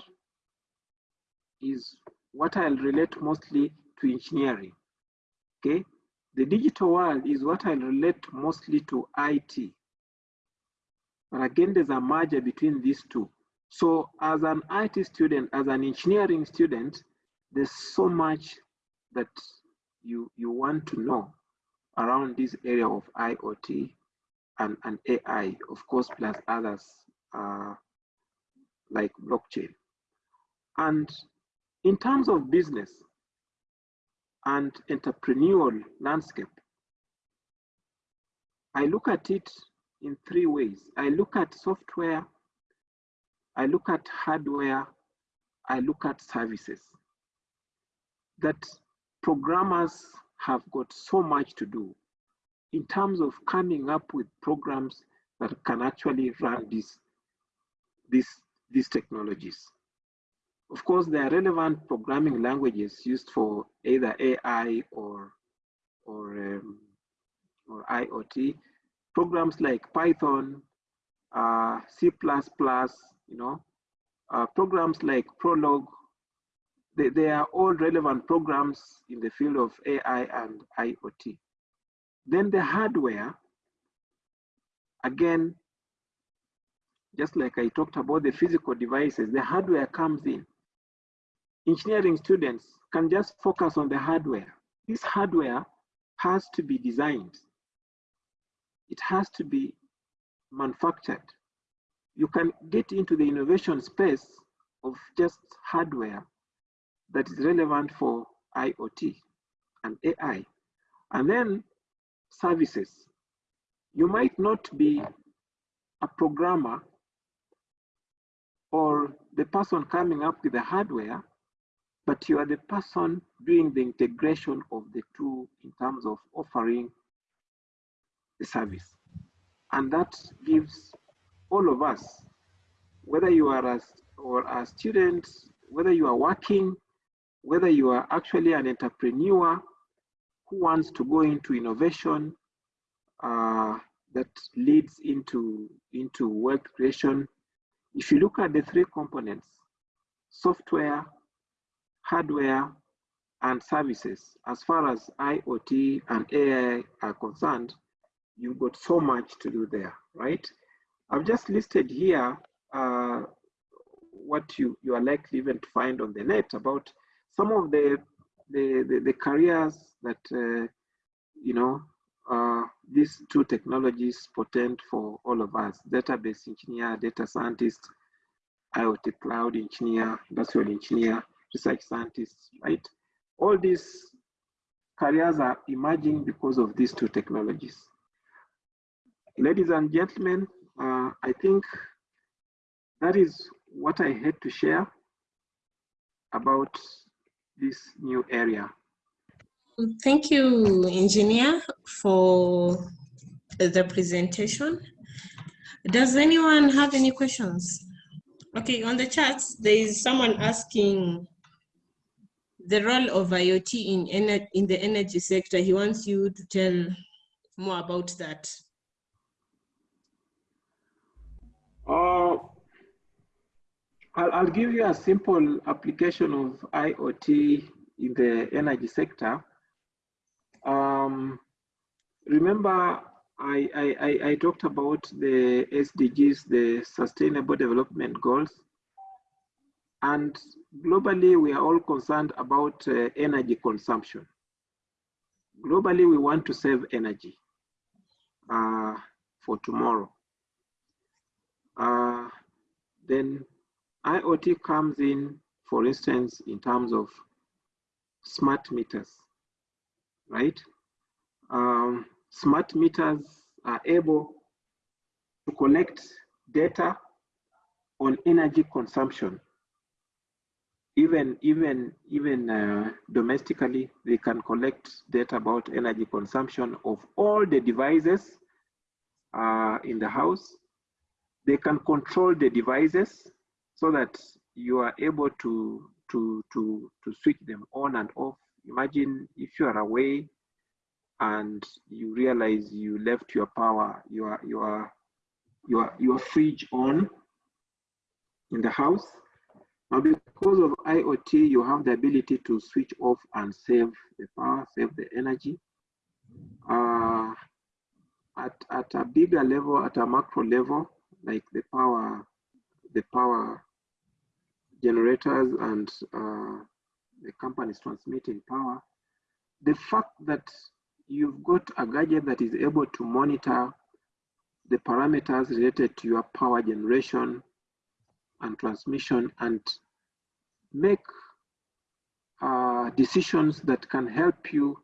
is what I'll relate mostly to engineering, okay? The digital world is what I'll relate mostly to IT. But again, there's a merger between these two. So as an IT student, as an engineering student, there's so much that you, you want to know around this area of IoT and, and AI, of course, plus others uh, like blockchain. And in terms of business and entrepreneurial landscape, I look at it in three ways. I look at software, I look at hardware, I look at services. That programmers have got so much to do in terms of coming up with programs that can actually run these, these, these technologies. Of course, there are relevant programming languages used for either AI or, or, um, or IoT. Programs like Python, uh, C++, you know, uh, programs like Prolog, they, they are all relevant programs in the field of AI and IoT. Then the hardware, again, just like I talked about the physical devices, the hardware comes in. Engineering students can just focus on the hardware. This hardware has to be designed. It has to be manufactured. You can get into the innovation space of just hardware that is relevant for IoT and AI. And then services. You might not be a programmer or the person coming up with the hardware, but you are the person doing the integration of the two in terms of offering the service. And that gives all of us, whether you are a, or a student, whether you are working, whether you are actually an entrepreneur who wants to go into innovation uh, that leads into, into wealth creation. If you look at the three components, software, hardware, and services, as far as IoT and AI are concerned, you've got so much to do there, right? I've just listed here uh, what you, you are likely even to find on the net about some of the the, the, the careers that, uh, you know, uh, these two technologies portend for all of us, database engineer, data scientist, IoT cloud engineer, industrial engineer, research scientists, right? All these careers are emerging because of these two technologies. Ladies and gentlemen, uh, I think that is what I had to share about this new area. Thank you, engineer, for the presentation. Does anyone have any questions? Okay, on the chat, there is someone asking the role of IoT in, in the energy sector. He wants you to tell more about that. Uh, I'll, I'll give you a simple application of IoT in the energy sector. Um, remember I, I, I, I talked about the SDGs, the Sustainable Development Goals. And globally, we are all concerned about uh, energy consumption. Globally, we want to save energy uh, for tomorrow. Uh, then IoT comes in, for instance, in terms of smart meters, right? Um, smart meters are able to collect data on energy consumption. Even, even, even uh, domestically, they can collect data about energy consumption of all the devices uh, in the house. They can control the devices so that you are able to, to, to, to switch them on and off. Imagine if you are away and you realize you left your power, your your your your fridge on in the house. Now, because of IoT, you have the ability to switch off and save the power, save the energy. Uh, at at a bigger level, at a macro level, like the power, the power generators and uh, the companies transmitting power, the fact that you've got a gadget that is able to monitor the parameters related to your power generation and transmission and make uh, decisions that can help you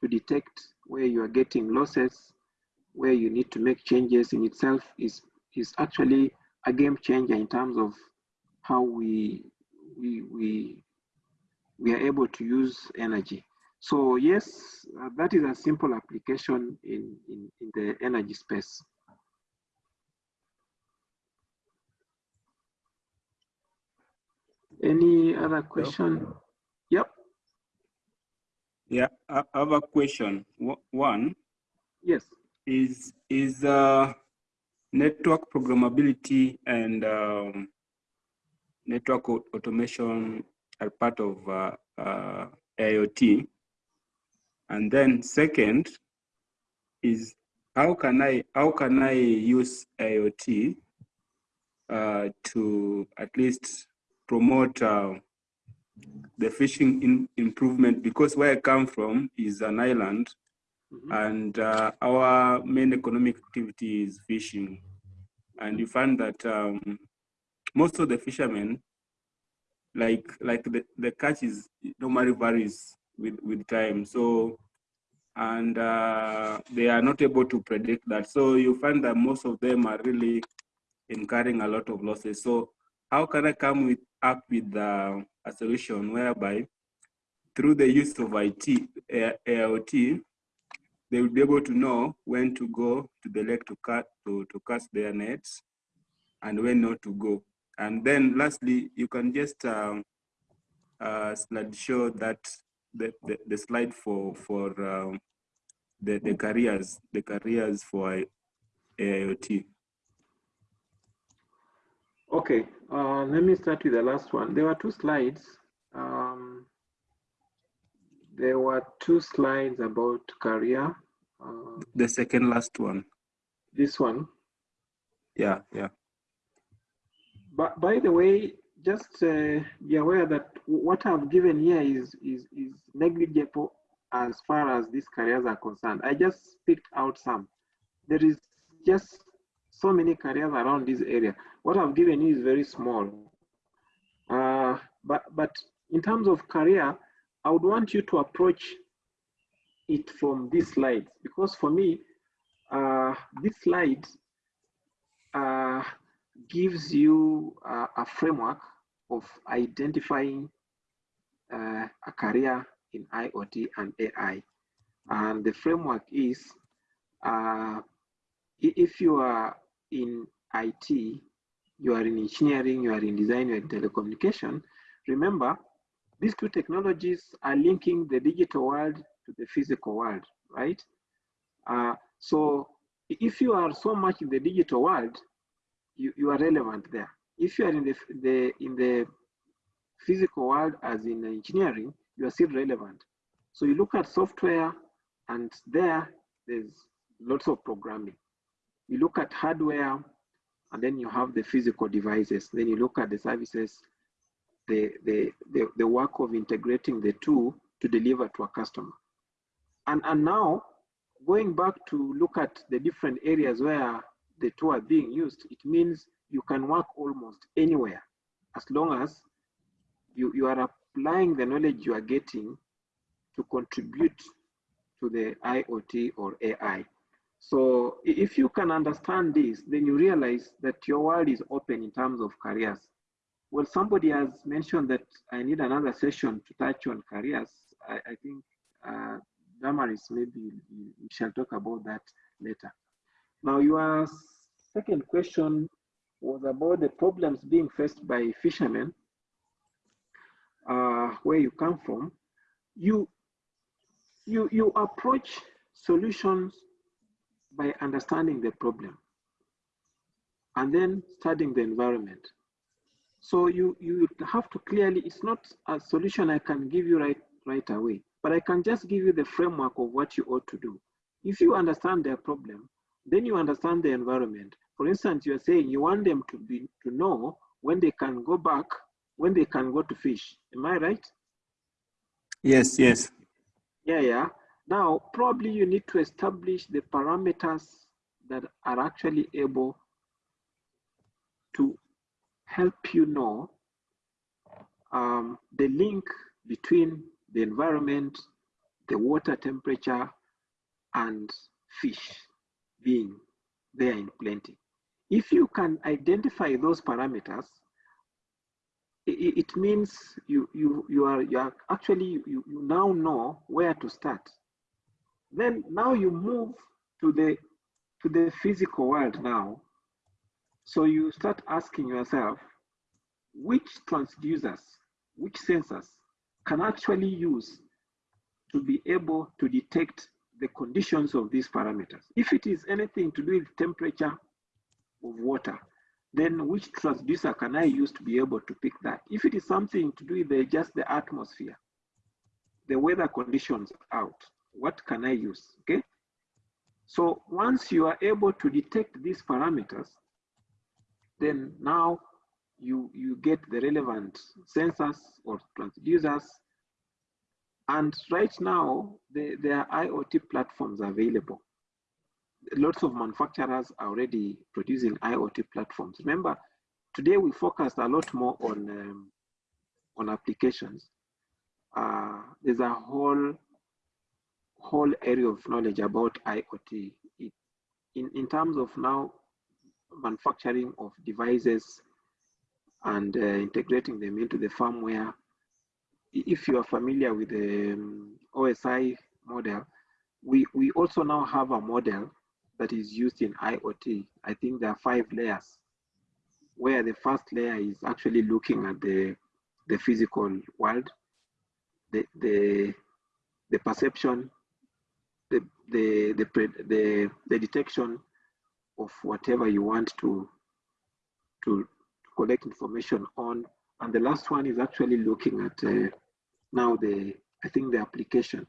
to detect where you are getting losses, where you need to make changes in itself is, is actually a game changer in terms of how we, we, we, we are able to use energy. So yes, uh, that is a simple application in, in, in the energy space. Any other question? Yep. Yeah, I have a question. One. Yes. Is is uh, network programmability and um, network automation are part of uh, uh, IoT? And then second is how can I how can I use IoT uh, to at least promote uh, the fishing in improvement because where I come from is an island mm -hmm. and uh, our main economic activity is fishing. And you find that um, most of the fishermen, like like the, the catch is normally varies with, with time. So, and uh, they are not able to predict that. So you find that most of them are really incurring a lot of losses. So how can I come with up with uh, a solution whereby through the use of IT, AIoT, they will be able to know when to go to the lake to cut to, to cast their nets and when not to go. And then lastly, you can just um, uh, show that the, the, the slide for for um, the, the careers, the careers for AIoT. Okay, uh, let me start with the last one. There were two slides. Um, there were two slides about career. Uh, the second last one. This one? Yeah, yeah. But by the way, just uh, be aware that what I've given here is, is, is negligible as far as these careers are concerned. I just picked out some. There is just so many careers around this area. What I've given you is very small. Uh, but, but in terms of career, I would want you to approach it from these slides because for me, uh, this slide uh, gives you a, a framework of identifying uh, a career in IoT and AI. And the framework is, uh, if you are in IT, you are in engineering, you are in design, you are in telecommunication, remember, these two technologies are linking the digital world to the physical world, right? Uh, so if you are so much in the digital world, you, you are relevant there. If you are in the, the in the physical world as in engineering, you are still relevant. So you look at software and there there's lots of programming. You look at hardware, and then you have the physical devices. Then you look at the services, the, the, the, the work of integrating the two to deliver to a customer. And, and now, going back to look at the different areas where the two are being used, it means you can work almost anywhere as long as you, you are applying the knowledge you are getting to contribute to the IoT or AI. So if you can understand this, then you realize that your world is open in terms of careers. Well, somebody has mentioned that I need another session to touch on careers. I, I think uh, Damaris, maybe we shall talk about that later. Now, your second question was about the problems being faced by fishermen, uh, where you come from. You, you, you approach solutions by understanding the problem and then studying the environment. So you, you have to clearly, it's not a solution I can give you right, right away, but I can just give you the framework of what you ought to do. If you understand their problem, then you understand the environment. For instance, you're saying you want them to be to know when they can go back, when they can go to fish. Am I right? Yes, yes. Yeah, yeah. Now, probably you need to establish the parameters that are actually able to help you know um, the link between the environment, the water temperature, and fish being there in plenty. If you can identify those parameters, it, it means you, you, you, are, you are actually, you, you now know where to start. Then now you move to the, to the physical world now. So you start asking yourself, which transducers, which sensors can actually use to be able to detect the conditions of these parameters. If it is anything to do with temperature of water, then which transducer can I use to be able to pick that? If it is something to do with the, just the atmosphere, the weather conditions out, what can I use, okay? So once you are able to detect these parameters, then now you, you get the relevant sensors or transducers. And right now, the, there are IoT platforms available. Lots of manufacturers are already producing IoT platforms. Remember, today we focused a lot more on, um, on applications. Uh, there's a whole, whole area of knowledge about IoT. It, in, in terms of now manufacturing of devices and uh, integrating them into the firmware. If you are familiar with the um, OSI model, we, we also now have a model that is used in IoT. I think there are five layers, where the first layer is actually looking at the, the physical world, the, the, the perception, the, the, the, the, the detection of whatever you want to, to, collect information on. And the last one is actually looking at uh, now the, I think the application.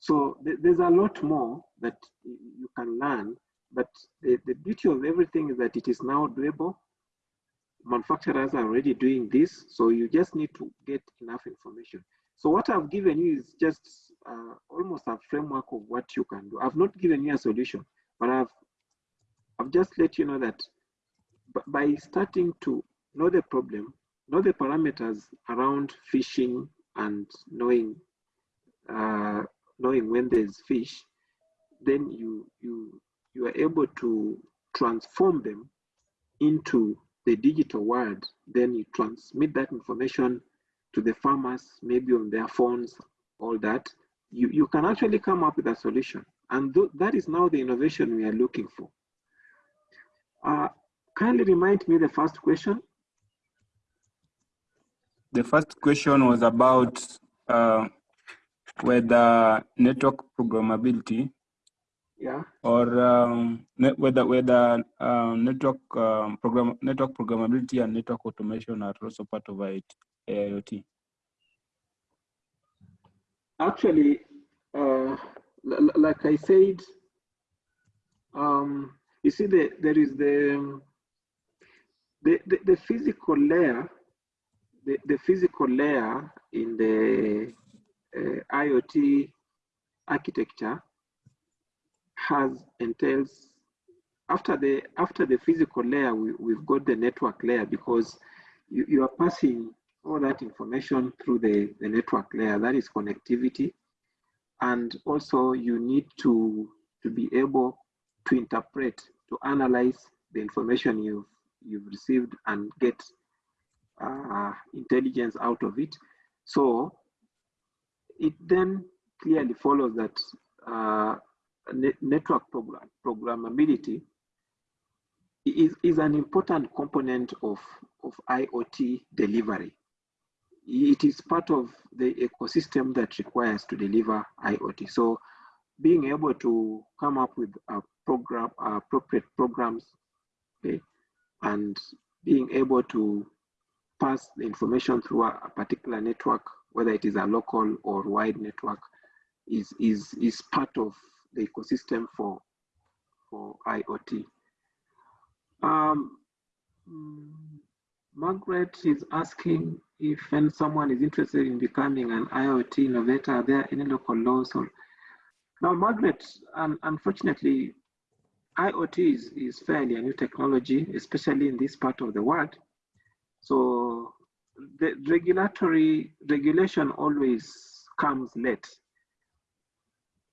So th there's a lot more that you can learn, but the, the beauty of everything is that it is now doable. Manufacturers are already doing this, so you just need to get enough information. So what I've given you is just uh, almost a framework of what you can do. I've not given you a solution, but I've, I've just let you know that by starting to know the problem, know the parameters around fishing and knowing uh, knowing when there's fish, then you you you are able to transform them into the digital world. Then you transmit that information to the farmers, maybe on their phones, all that. You you can actually come up with a solution, and th that is now the innovation we are looking for. Uh, kindly remind me the first question. The first question was about uh, whether network programmability yeah. or um, whether whether uh, network um, program network programmability and network automation are also part of it, IoT. Actually, uh, like I said, Um, you see, the, there is the, the, the, the physical layer, the, the physical layer in the uh, IoT architecture has entails after the after the physical layer we, we've got the network layer because you, you are passing all that information through the, the network layer that is connectivity and also you need to to be able to interpret to analyze the information you've you've received and get uh, intelligence out of it so it then clearly follows that uh, ne network program programmability is, is an important component of, of IoT delivery. It is part of the ecosystem that requires to deliver IoT. So being able to come up with a program, appropriate programs, okay, and being able to pass the information through a, a particular network, whether it is a local or wide network, is, is, is part of the ecosystem for, for IoT. Um, Margaret is asking if when someone is interested in becoming an IoT innovator, are there any local laws or now Margaret, um, unfortunately, IoT is, is fairly a new technology, especially in this part of the world. So the regulatory regulation always comes late.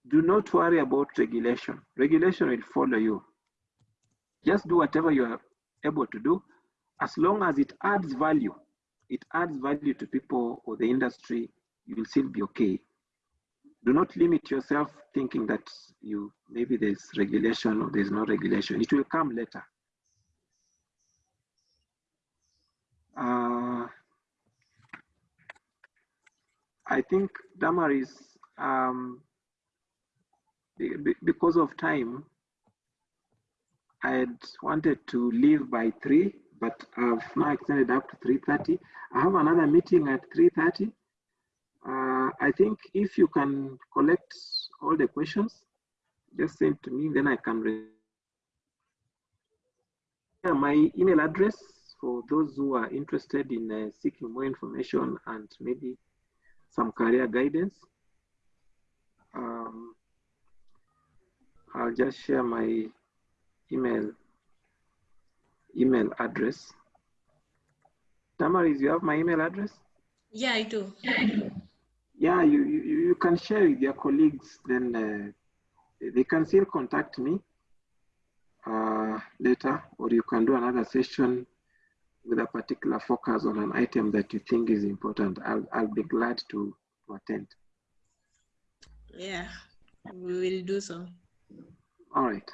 Do not worry about regulation. Regulation will follow you. Just do whatever you are able to do, as long as it adds value. It adds value to people or the industry, you will still be okay. Do not limit yourself thinking that you maybe there's regulation or there's no regulation. It will come later. Uh, I think Damaris, um, because of time, I had wanted to leave by three, but I've now extended up to 3.30. I have another meeting at 3.30. Uh, I think if you can collect all the questions, just send to me, then I can my email address for those who are interested in uh, seeking more information and maybe some career guidance. Um, I'll just share my email email address. Damaris, you have my email address? Yeah, I do. Yeah, you, you, you can share with your colleagues, then uh, they can still contact me uh, later, or you can do another session with a particular focus on an item that you think is important. I'll, I'll be glad to, to attend. Yeah, we will do so. All right.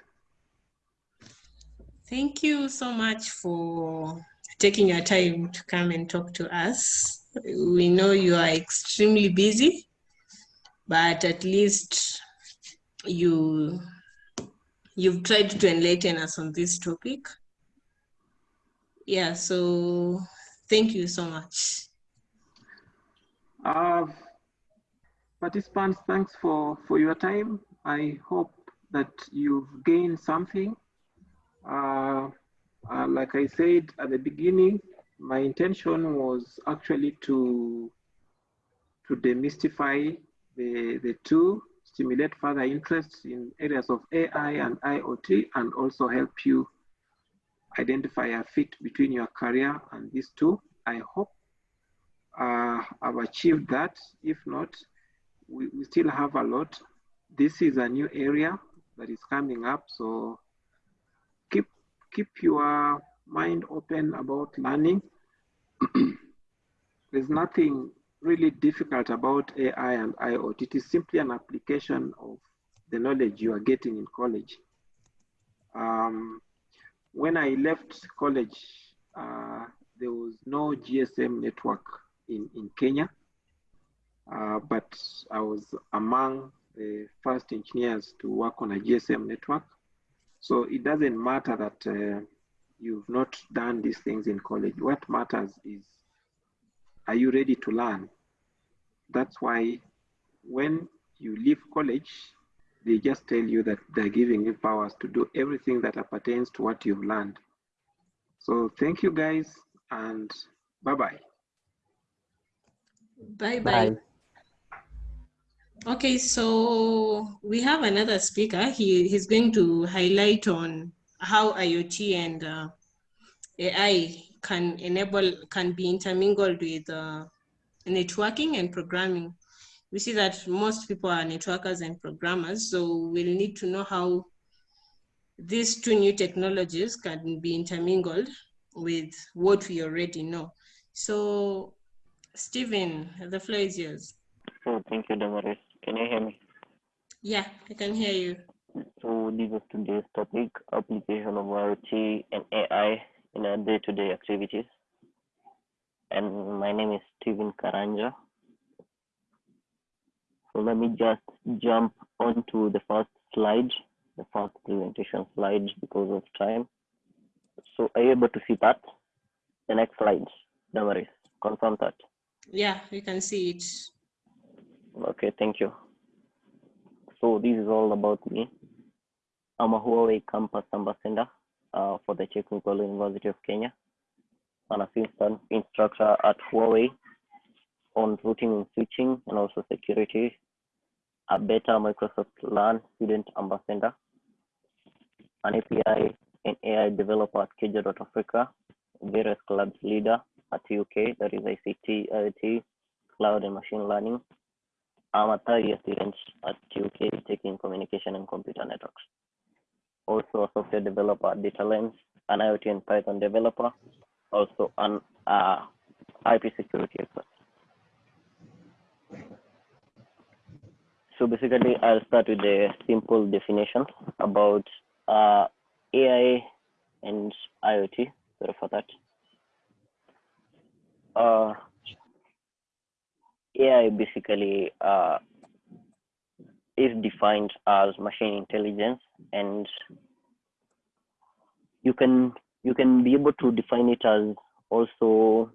Thank you so much for taking your time to come and talk to us. We know you are extremely busy, but at least you you've tried to enlighten us on this topic. Yeah, so thank you so much. Uh, participants, thanks for, for your time. I hope that you've gained something uh, uh, like I said at the beginning, my intention was actually to to demystify the, the two, stimulate further interest in areas of AI and IoT, and also help you identify a fit between your career and these two. I hope uh, I've achieved that. If not, we, we still have a lot. This is a new area that is coming up, so keep your mind open about learning. There's nothing really difficult about AI and IoT. It is simply an application of the knowledge you are getting in college. Um, when I left college, uh, there was no GSM network in, in Kenya, uh, but I was among the first engineers to work on a GSM network. So it doesn't matter that uh, you've not done these things in college. What matters is, are you ready to learn? That's why when you leave college, they just tell you that they're giving you powers to do everything that pertains to what you've learned. So thank you guys and bye-bye. Bye-bye. Okay, so we have another speaker. He, he's going to highlight on how IoT and uh, AI can enable, can be intermingled with uh, networking and programming. We see that most people are networkers and programmers, so we'll need to know how these two new technologies can be intermingled with what we already know. So, Stephen, the floor is yours. So thank you, Damaris. Can you hear me? Yeah, I can hear you. So this is today's topic, application of IoT and AI in our day-to-day activities. And my name is Steven Karanja. So let me just jump onto the first slide, the first presentation slide because of time. So are you able to see that? The next slide, Damaris, confirm that. Yeah, we can see it. Okay, thank you. So this is all about me. I'm a Huawei campus ambassador uh, for the Technical University of Kenya, an assistant instructor at Huawei on routing and switching and also security, a better Microsoft Learn student ambassador, an API and AI developer at Africa, various clubs leader at TUK, that is ICT, IoT, cloud and machine learning. I'm a third year student at TUK taking communication and computer networks. Also a software developer at Data Lens, an IoT and Python developer, also an uh, IP security expert. So basically, I'll start with the simple definition about uh, AI and IoT. Sorry for that. Uh, AI basically uh, is defined as machine intelligence, and you can you can be able to define it as also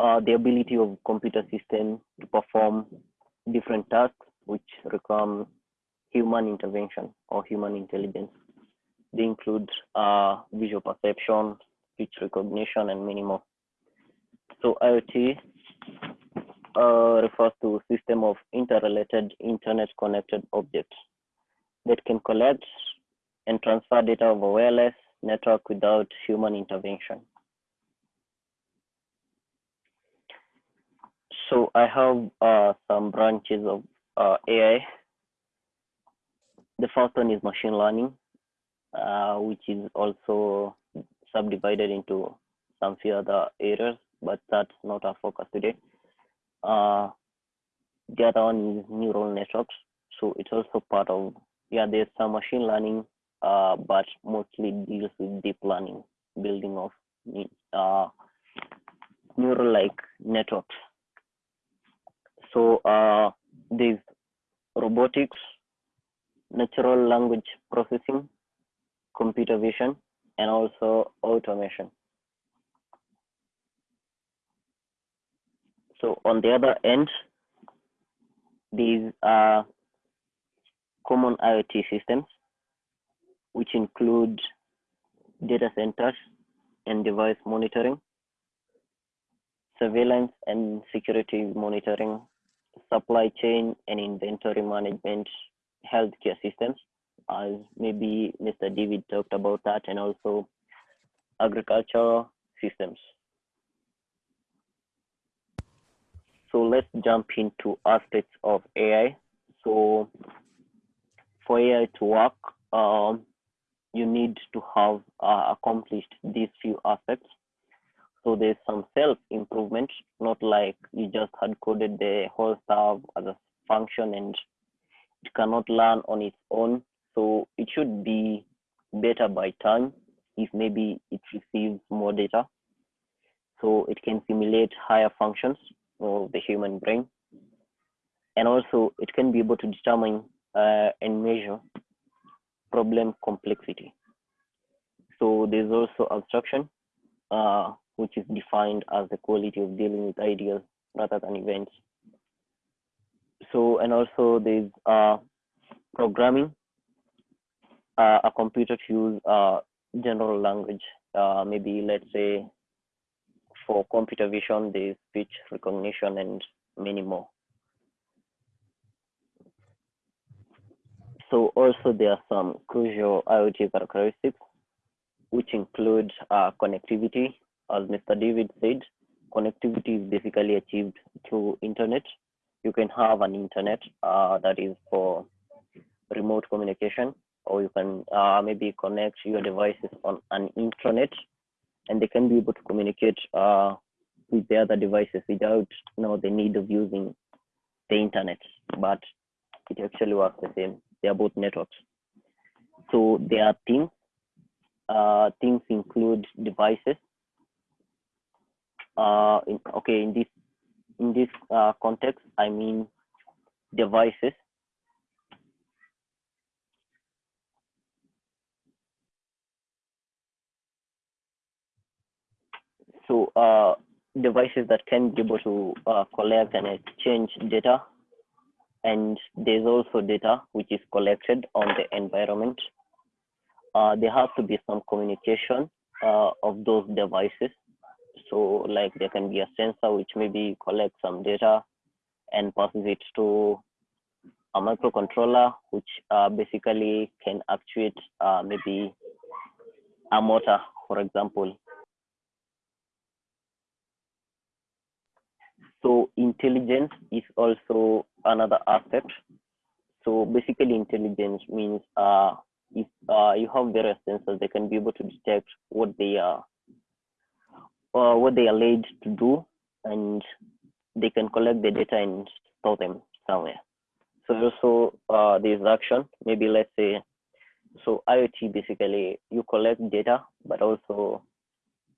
uh, the ability of computer system to perform different tasks which require human intervention or human intelligence. They include uh, visual perception, speech recognition, and many more. So IoT uh, refers to a system of interrelated internet-connected objects that can collect and transfer data over wireless network without human intervention. So I have uh, some branches of uh, AI. The first one is machine learning, uh, which is also subdivided into some few other areas, but that's not our focus today. Uh, the other one is neural networks. So it's also part of, yeah, there's some machine learning, uh, but mostly deals with deep learning, building of uh, neural-like networks. So uh, there's robotics, natural language processing, computer vision, and also automation. So on the other end, these are common IoT systems, which include data centers and device monitoring, surveillance and security monitoring, supply chain and inventory management, healthcare systems, as maybe Mr. David talked about that, and also agricultural systems. So let's jump into aspects of AI. So for AI to work, um, you need to have uh, accomplished these few aspects. So there's some self-improvement, not like you just had coded the whole stuff as a function and it cannot learn on its own. So it should be better by time if maybe it receives more data. So it can simulate higher functions of the human brain. And also it can be able to determine uh, and measure problem complexity. So there's also abstraction, uh, which is defined as the quality of dealing with ideas rather than events. So and also there's uh, programming, uh, a computer to use uh, general language. Uh, maybe let's say for computer vision, there's speech recognition and many more. So also there are some crucial IoT characteristics, which include uh, connectivity. As Mr. David said, connectivity is basically achieved through internet. You can have an internet uh, that is for remote communication, or you can uh, maybe connect your devices on an intranet, and they can be able to communicate uh, with the other devices without you know, the need of using the internet. But it actually works the same. They are both networks. So there are things. Uh, things include devices. Uh, in, okay, in this in this uh, context, I mean devices. So uh, devices that can be able to uh, collect and exchange data. And there's also data which is collected on the environment. Uh, there has to be some communication uh, of those devices. So like there can be a sensor which maybe collects some data and passes it to a microcontroller, which uh, basically can actuate uh, maybe a motor, for example. So intelligence is also another aspect. So basically intelligence means uh, if uh, you have various sensors, they can be able to detect what they are, uh, what they are laid to do, and they can collect the data and store them somewhere. So also uh, there's action, maybe let's say, so IoT basically you collect data, but also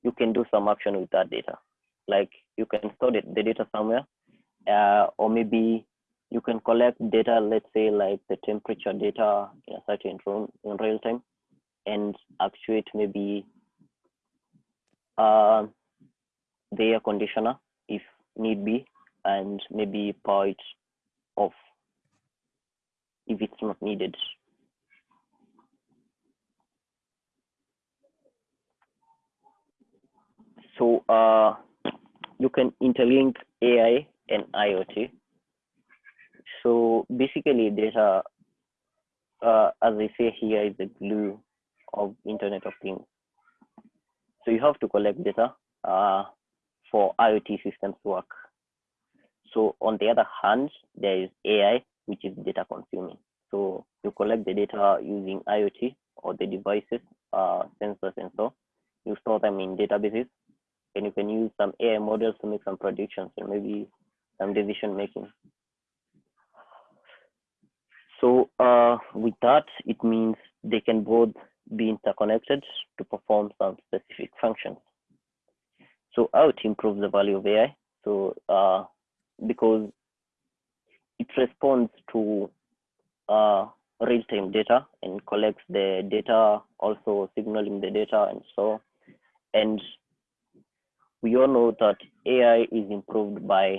you can do some action with that data. Like you can store the, the data somewhere, uh, or maybe you can collect data, let's say like the temperature data in a certain room in real time and actuate maybe uh, the air conditioner if need be, and maybe power it off if it's not needed. So uh, you can interlink AI and IoT. So basically data, uh, as I say here, is the glue of Internet of Things. So you have to collect data uh, for IoT systems to work. So on the other hand, there is AI, which is data consuming. So you collect the data using IoT or the devices, uh, sensors and so. You store them in databases and you can use some AI models to make some predictions and maybe some decision making. So uh, with that, it means they can both be interconnected to perform some specific functions. So IoT improves the value of AI. So uh, because it responds to uh, real-time data and collects the data, also signaling the data and so. And we all know that AI is improved by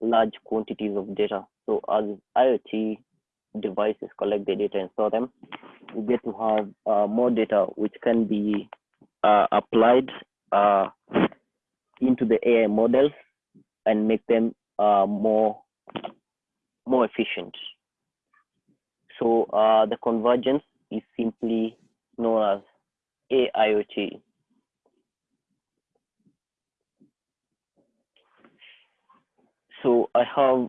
large quantities of data. So as IoT devices collect the data and store them, we get to have uh, more data which can be uh, applied uh, into the AI models and make them uh, more more efficient. So uh, the convergence is simply known as AIoT. So I have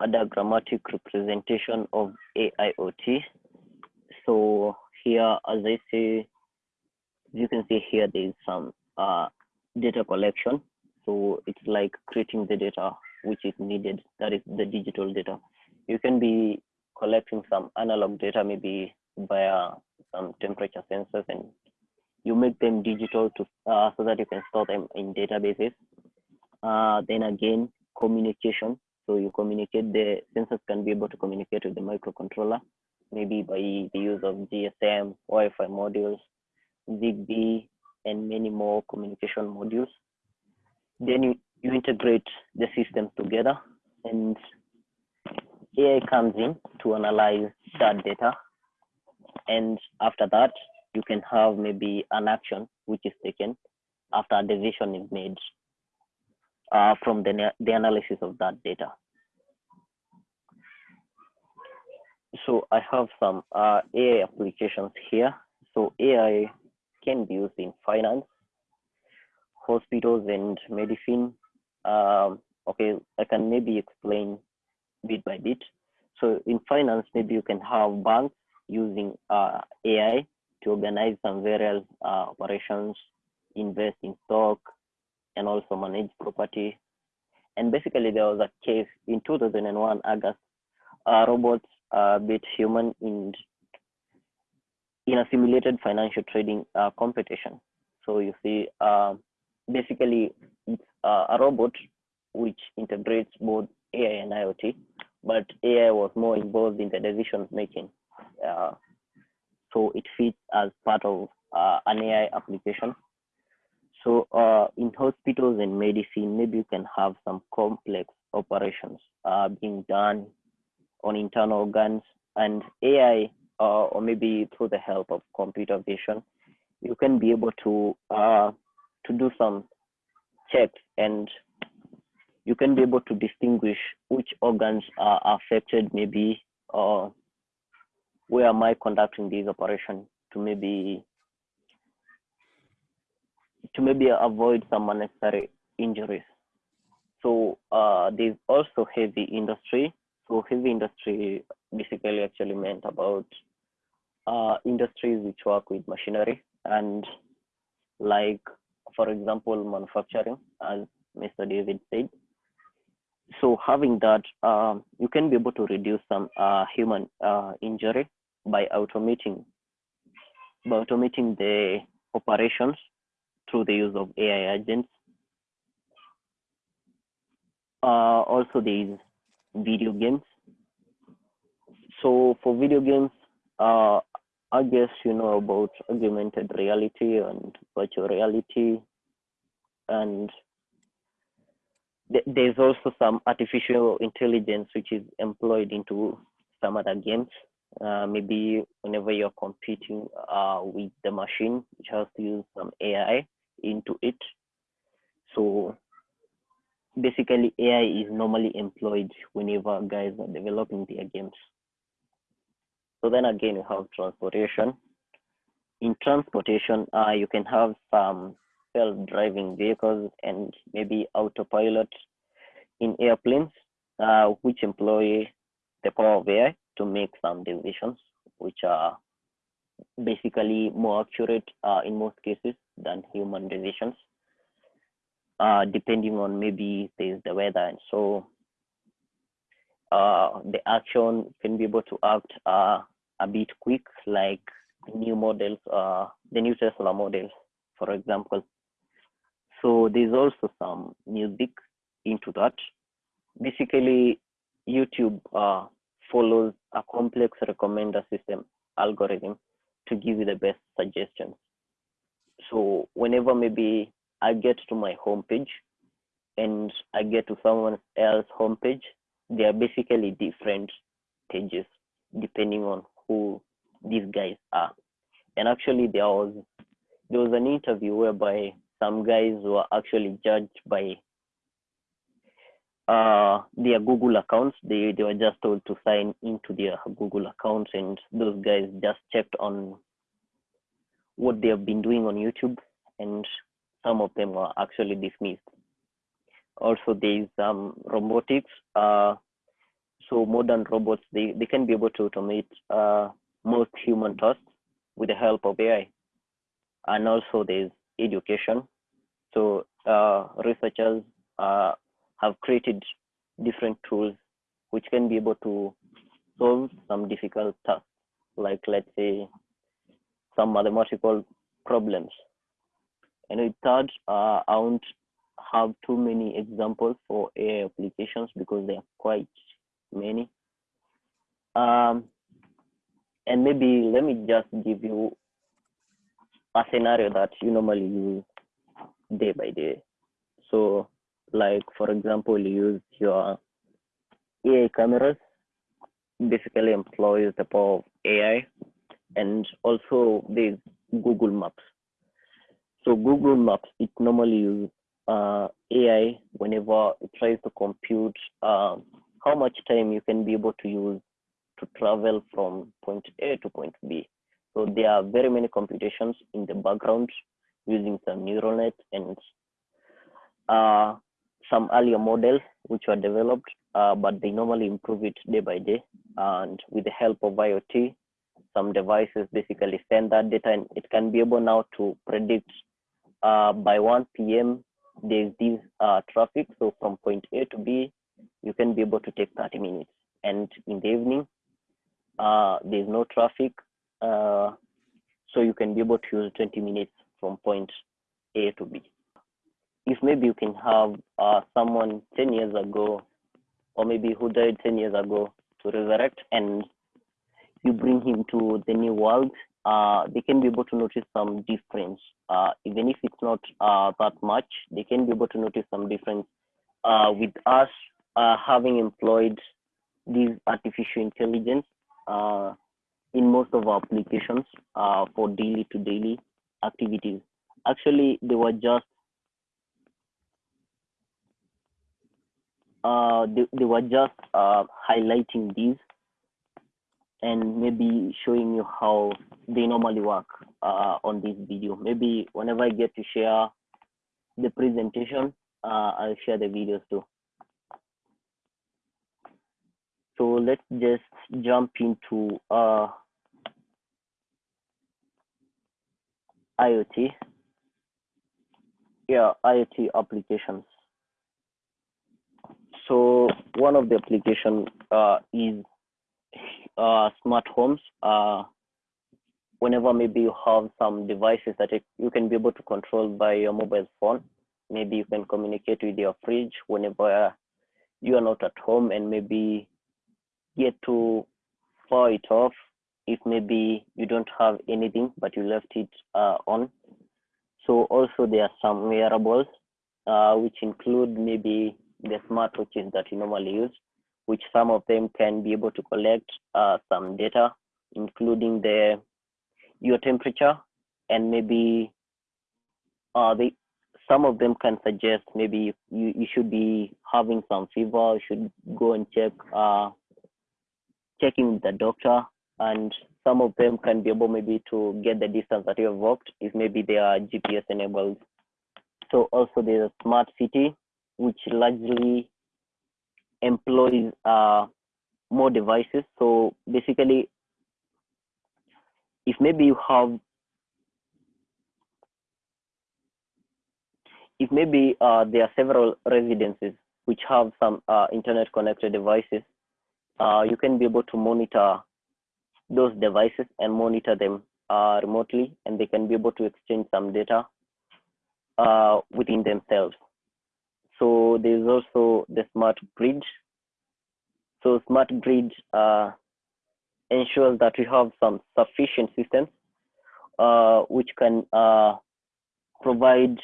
a diagrammatic representation of AIoT. So here, as I say, you can see here, there is some uh, data collection. So it's like creating the data which is needed, that is the digital data. You can be collecting some analog data, maybe via some temperature sensors, and you make them digital to uh, so that you can store them in databases. Uh, then again, communication. So you communicate, the sensors can be able to communicate with the microcontroller, maybe by the use of GSM, Wi-Fi modules, ZigBee, and many more communication modules. Then you, you integrate the systems together and AI comes in to analyze that data. And after that, you can have maybe an action which is taken after a decision is made uh, from the, the analysis of that data. So I have some uh, AI applications here. So AI can be used in finance, hospitals and medicine. Um, okay, I can maybe explain bit by bit. So in finance, maybe you can have banks using uh, AI to organize some various uh, operations, invest in stock, and also manage property. And basically, there was a case in 2001 August, robots uh, beat human in in a simulated financial trading uh, competition. So you see, uh, basically, it's uh, a robot which integrates both AI and IoT, but AI was more involved in the decision making. Uh, so it fits as part of uh, an AI application. So uh, in hospitals and medicine, maybe you can have some complex operations uh, being done on internal organs and AI, uh, or maybe through the help of computer vision, you can be able to uh, to do some checks and you can be able to distinguish which organs are affected maybe or where am I conducting this operation to maybe to maybe avoid some unnecessary injuries. So uh, there's also heavy industry. So heavy industry basically actually meant about uh, industries which work with machinery and like, for example, manufacturing, as Mr. David said. So having that, um, you can be able to reduce some uh, human uh, injury by automating by automating the operations through the use of AI agents. Uh, also, there is video games. So for video games, uh, I guess you know about augmented reality and virtual reality, and th there's also some artificial intelligence which is employed into some other games. Uh, maybe whenever you're competing uh, with the machine, which has to use some AI into it. So basically, AI is normally employed whenever guys are developing their games. So then again, you have transportation. In transportation, uh, you can have some self-driving vehicles and maybe autopilot in airplanes, uh, which employ the power of AI to make some decisions, which are basically more accurate uh, in most cases than human decisions, uh, depending on maybe there's the weather and so uh, the action can be able to act uh, a bit quick, like the new models, uh, the new Tesla models, for example. So there's also some music into that. Basically, YouTube uh, follows a complex recommender system algorithm to give you the best suggestions. So whenever maybe I get to my homepage and I get to someone else's homepage, they are basically different pages depending on who these guys are. And actually there was there was an interview whereby some guys were actually judged by uh, their Google accounts. They they were just told to sign into their Google accounts, and those guys just checked on what they have been doing on YouTube, and some of them were actually dismissed. Also, there is um, robotics. Uh, so modern robots, they, they can be able to automate uh, most human tasks with the help of AI. And also there's education. So uh, researchers uh, have created different tools which can be able to solve some difficult tasks, like let's say some mathematical problems. And with that, uh, I won't have too many examples for AI applications because they are quite many. Um, and maybe let me just give you a scenario that you normally use day by day. So like, for example, use your AI cameras basically employs the power of AI, and also there's Google Maps. So Google Maps it normally uses uh, AI whenever it tries to compute uh, how much time you can be able to use to travel from point A to point B. So there are very many computations in the background using some neural net and uh, some earlier models which were developed, uh, but they normally improve it day by day. And with the help of IoT, some devices basically send that data and it can be able now to predict uh, by 1 p.m. there's this uh, traffic. So from point A to B, you can be able to take 30 minutes. And in the evening, uh, there's no traffic. Uh, so you can be able to use 20 minutes from point A to B. If maybe you can have uh, someone 10 years ago, or maybe who died 10 years ago to resurrect and you bring him to the new world, uh, they can be able to notice some difference. Uh, even if it's not uh, that much, they can be able to notice some difference uh, with us uh, having employed this artificial intelligence in most of our applications for daily to daily activities. Actually, they were just they, they were just highlighting these and maybe showing you how they normally work uh, on this video. Maybe whenever I get to share the presentation, uh, I'll share the videos too. So let's just jump into uh, IoT. Yeah, IoT applications. So one of the application uh, is uh, smart homes. Uh, whenever maybe you have some devices that you can be able to control by your mobile phone, maybe you can communicate with your fridge whenever you are not at home and maybe get to power it off if maybe you don't have anything but you left it uh, on. So also there are some wearables uh, which include maybe the smartwatches that you normally use which some of them can be able to collect uh, some data, including the your temperature and maybe uh, they, some of them can suggest maybe you, you should be having some fever, you should go and check uh, checking with the doctor and some of them can be able maybe to get the distance that you have walked if maybe they are GPS enabled. So also there's a smart city, which largely employs uh, more devices. So basically, if maybe you have, if maybe uh, there are several residences which have some uh, internet connected devices, uh, you can be able to monitor those devices and monitor them uh, remotely, and they can be able to exchange some data uh, within themselves. So there's also the smart grid. So smart grid uh, ensures that we have some sufficient systems uh, which can uh, provide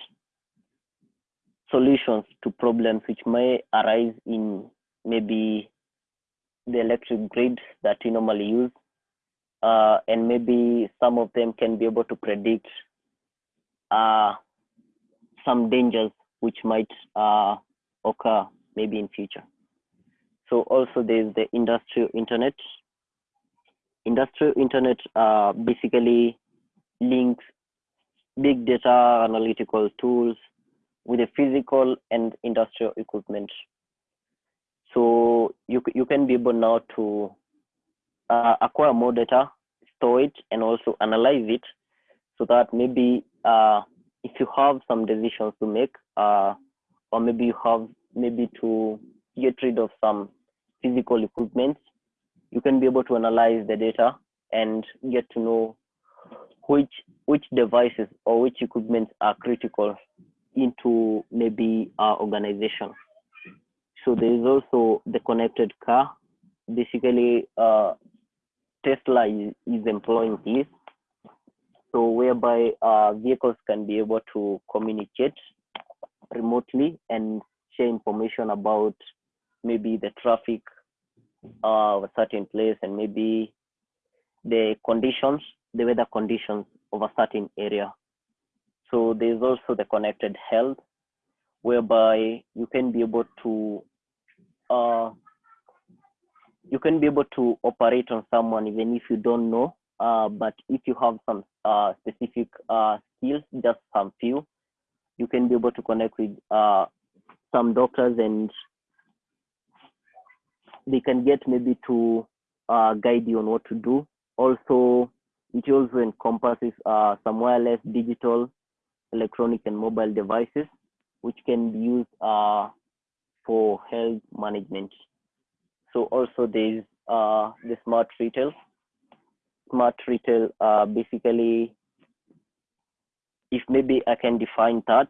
solutions to problems which may arise in maybe the electric grid that we normally use. Uh, and maybe some of them can be able to predict uh, some dangers which might uh, occur maybe in future. So also there's the industrial internet. Industrial internet uh, basically links big data analytical tools with the physical and industrial equipment. So you, you can be able now to uh, acquire more data, store it, and also analyze it so that maybe uh, if you have some decisions to make, uh, or maybe you have maybe to get rid of some physical equipment, you can be able to analyze the data and get to know which which devices or which equipment are critical into maybe our organization. So there is also the connected car. Basically, uh, Tesla is, is employing this so whereby uh, vehicles can be able to communicate remotely and share information about maybe the traffic uh, of a certain place and maybe the conditions, the weather conditions of a certain area. So there's also the connected health, whereby you can be able to uh, you can be able to operate on someone even if you don't know. Uh, but if you have some uh, specific uh, skills, just some few, you can be able to connect with uh, some doctors and they can get maybe to uh, guide you on what to do. Also, it also encompasses uh, some wireless, digital, electronic, and mobile devices, which can be used uh, for health management. So also there's uh, the smart retail. Smart retail uh, basically, if maybe I can define that,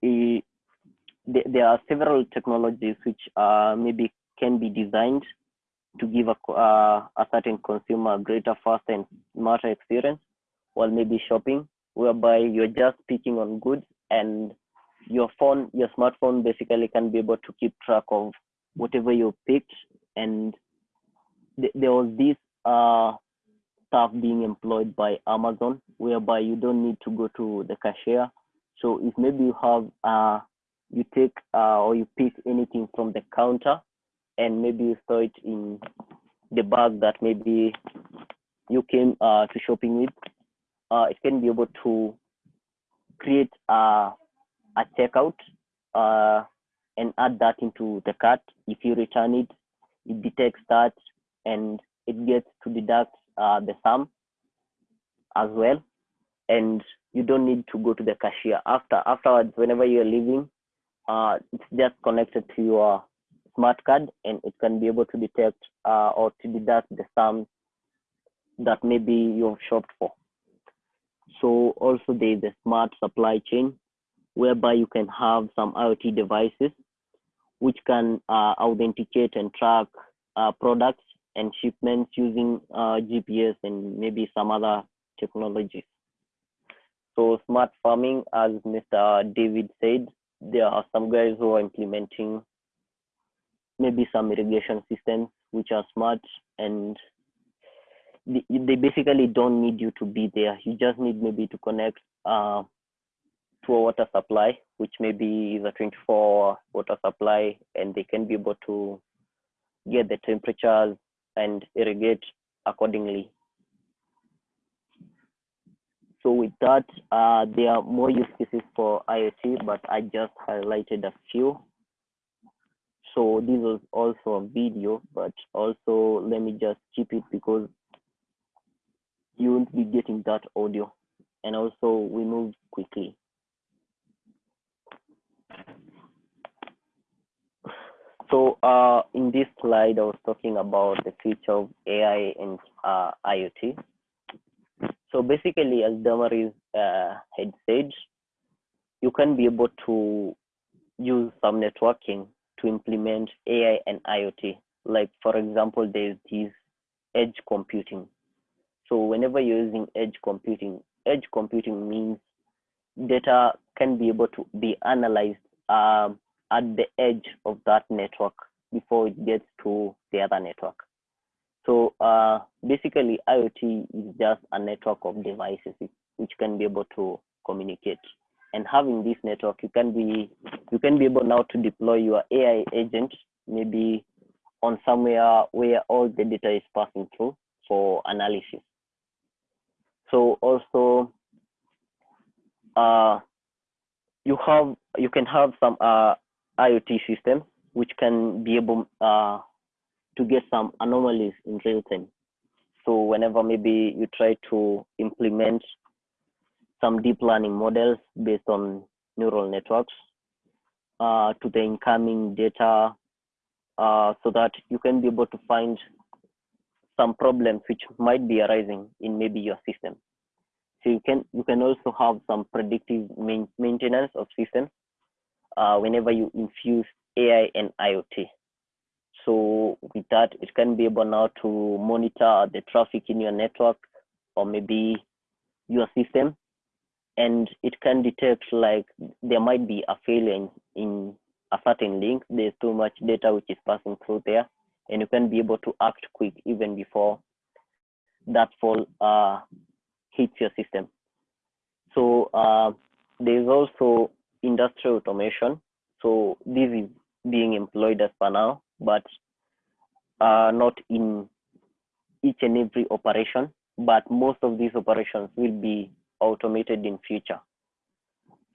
there, there are several technologies which uh, maybe can be designed to give a, uh, a certain consumer a greater, faster, and smarter experience while maybe shopping, whereby you're just picking on goods and your phone, your smartphone basically can be able to keep track of whatever you picked. And th- there was this uh, staff being employed by Amazon, whereby you don't need to go to the cashier. So if maybe you have, uh, you take uh, or you pick anything from the counter, and maybe you store it in the bag that maybe you came uh, to shopping with, uh, it can be able to create a, a checkout uh, and add that into the cart. If you return it, it detects that and it gets to deduct uh, the sum as well. And you don't need to go to the cashier after afterwards. Whenever you're leaving, uh, it's just connected to your smart card and it can be able to detect uh, or to deduct the sum that maybe you've shopped for. So also there's the smart supply chain whereby you can have some IoT devices which can uh, authenticate and track uh, products and shipments using uh, GPS and maybe some other technologies. So smart farming, as Mr. David said, there are some guys who are implementing maybe some irrigation systems which are smart and they, they basically don't need you to be there. You just need maybe to connect uh, to a water supply, which maybe is a 24-hour water supply, and they can be able to get the temperatures and irrigate accordingly. So with that, uh, there are more use cases for IoT, but I just highlighted a few. So this was also a video, but also let me just keep it because you won't be getting that audio. And also we move quickly. So uh, in this slide, I was talking about the future of AI and uh, IoT. So basically, as Damaris uh, had said, you can be able to use some networking to implement AI and IoT. Like for example, there's this edge computing. So whenever you're using edge computing, edge computing means data can be able to be analyzed um, at the edge of that network before it gets to the other network. So uh, basically, IoT is just a network of devices which can be able to communicate. And having this network, you can be you can be able now to deploy your AI agent maybe on somewhere where all the data is passing through for analysis. So also, uh, you have you can have some uh, IoT system, which can be able uh, to get some anomalies in real time. So whenever maybe you try to implement some deep learning models based on neural networks uh, to the incoming data uh, so that you can be able to find some problems which might be arising in maybe your system. So you can you can also have some predictive main, maintenance of systems uh, whenever you infuse AI and IoT. So with that, it can be able now to monitor the traffic in your network or maybe your system, and it can detect like there might be a failure in, in a certain link. There's too much data which is passing through there, and you can be able to act quick even before that fall uh, hits your system. So uh, there's also industrial automation. So this is being employed as per now, but uh, not in each and every operation, but most of these operations will be automated in future.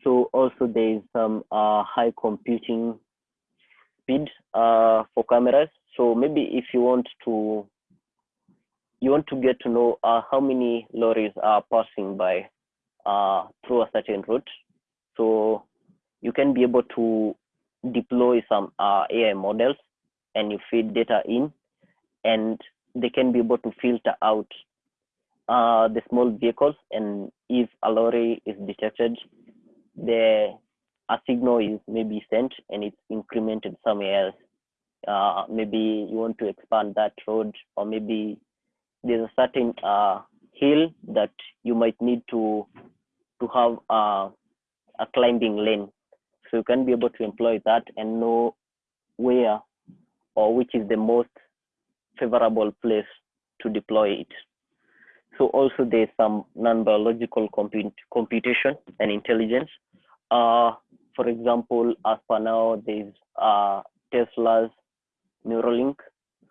So also there is some uh, high computing speed uh, for cameras. So maybe if you want to you want to get to know uh, how many lorries are passing by uh, through a certain route. So you can be able to deploy some uh, AI models and you feed data in and they can be able to filter out uh, the small vehicles and if a lorry is detected, the a signal is maybe sent and it's incremented somewhere else. Uh, maybe you want to expand that road or maybe there's a certain uh, hill that you might need to to have uh, a climbing lane. So you can be able to employ that and know where or which is the most favorable place to deploy it. So also there's some non-biological comput computation and intelligence. Uh, for example, as per now, there's uh, Tesla's Neuralink.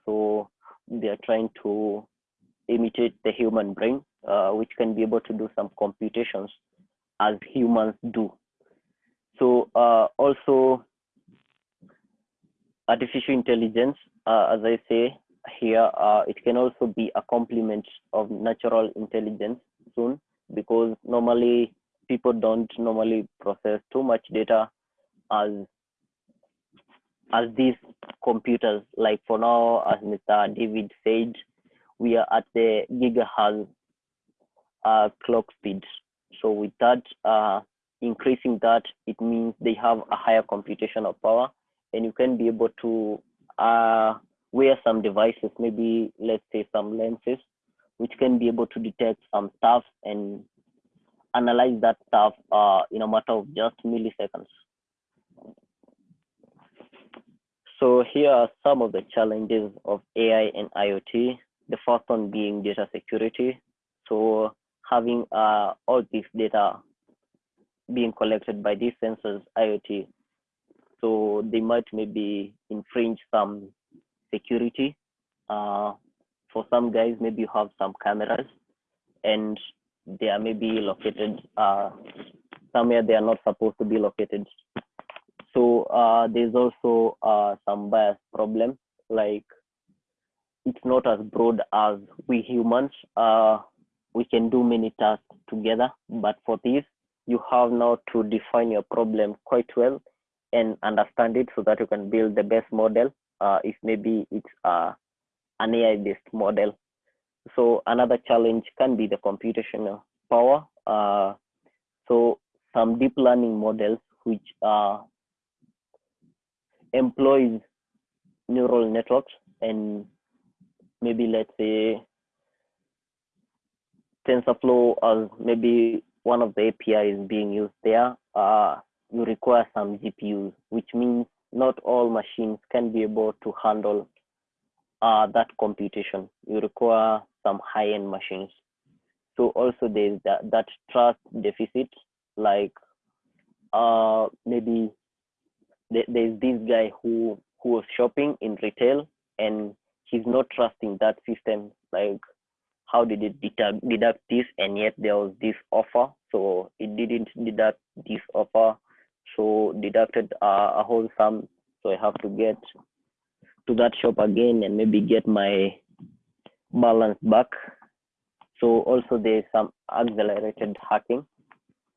So they are trying to imitate the human brain, uh, which can be able to do some computations as humans do. So uh, also artificial intelligence, uh, as I say here, uh, it can also be a complement of natural intelligence soon, because normally people don't normally process too much data as as these computers. Like for now, as Mr. David said, we are at the gigahertz uh, clock speed. So with that, uh, increasing that, it means they have a higher computational power and you can be able to uh, wear some devices, maybe let's say some lenses, which can be able to detect some stuff and analyze that stuff uh, in a matter of just milliseconds. So here are some of the challenges of AI and IoT. The first one being data security. So having uh, all this data being collected by these sensors, IoT, so they might maybe infringe some security. Uh, for some guys, maybe you have some cameras and they are maybe located uh, somewhere they are not supposed to be located. So uh, there's also uh, some bias problem, like it's not as broad as we humans. Uh, we can do many tasks together, but for this, you have now to define your problem quite well and understand it so that you can build the best model. Uh, if maybe it's uh, an AI-based model. So another challenge can be the computational power. Uh, so some deep learning models which uh, employs neural networks and maybe let's say TensorFlow as maybe one of the APIs being used there, uh, you require some GPUs, which means not all machines can be able to handle uh, that computation. You require some high-end machines. So also there's that, that trust deficit, like uh, maybe th there's this guy who who was shopping in retail and he's not trusting that system. Like how did it deduct, this and yet there was this offer. So it didn't deduct this offer. So deducted uh, a whole sum. So i have to get to that shop again and maybe get my balance back. So also there's some accelerated hacking.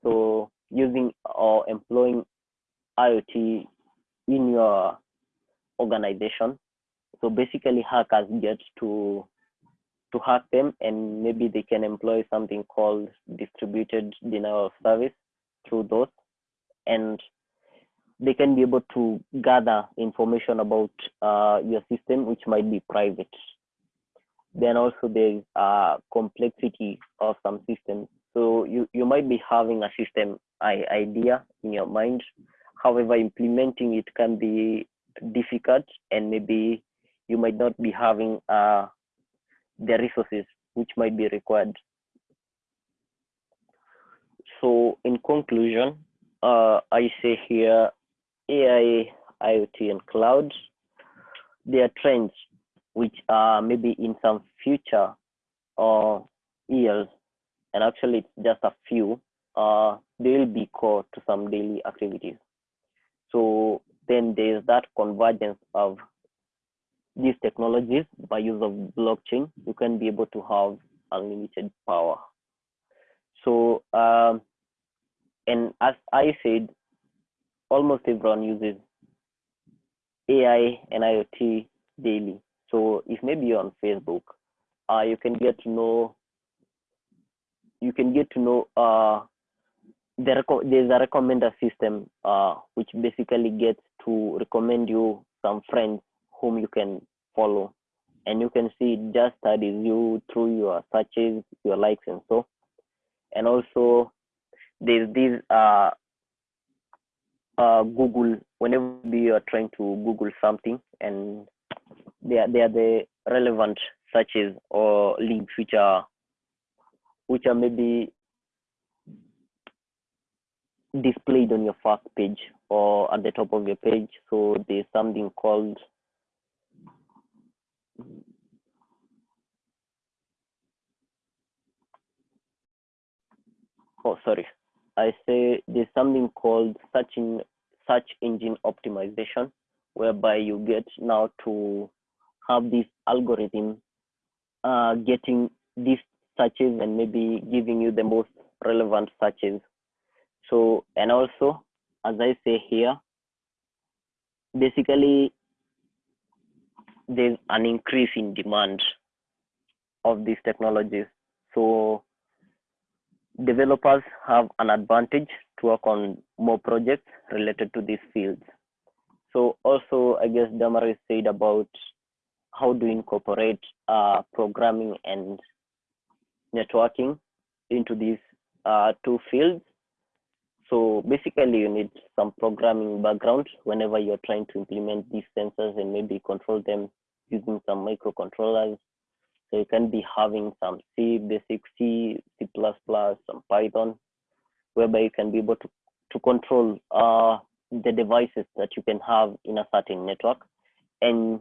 So using or employing iot in your organization. So basically hackers get to to hack them and maybe they can employ something called distributed denial of service through those. And they can be able to gather information about uh, your system which might be private. Then also there's uh, complexity of some systems. So you, you might be having a system idea in your mind. However implementing it can be difficult and maybe you might not be having uh, the resources which might be required. So in conclusion, uh, I say here, AI, IoT, and cloud, they are trends which are maybe in some future or years, and actually it's just a few, uh, they will be core to some daily activities. So then there's that convergence of these technologies by use of blockchain, you can be able to have unlimited power. So, um, and as I said, almost everyone uses AI and IoT daily. So if maybe you're on Facebook, uh, you can get to know, you can get to know, uh, the there's a recommender system, uh, which basically gets to recommend you some friends whom you can follow. And you can see it just studies you through your searches your likes and so. And also there's this uh, uh, google whenever you are trying to google something and they are, they are the relevant searches or links which are which are maybe displayed on your first page or at the top of your page. So there's something called oh sorry. I say there's something called search in search engine optimization whereby you get now to have this algorithm uh, getting these searches and maybe giving you the most relevant searches. So and also as i say here basically there's an increase in demand of these technologies. So developers have an advantage to work on more projects related to these fields. So also, I guess Damaris said about how to incorporate uh, programming and networking into these uh, two fields. So basically, you need some programming background whenever you're trying to implement these sensors and maybe control them using some microcontrollers. So you can be having some C, basic C, C++, some Python, whereby you can be able to, to control uh, the devices that you can have in a certain network. And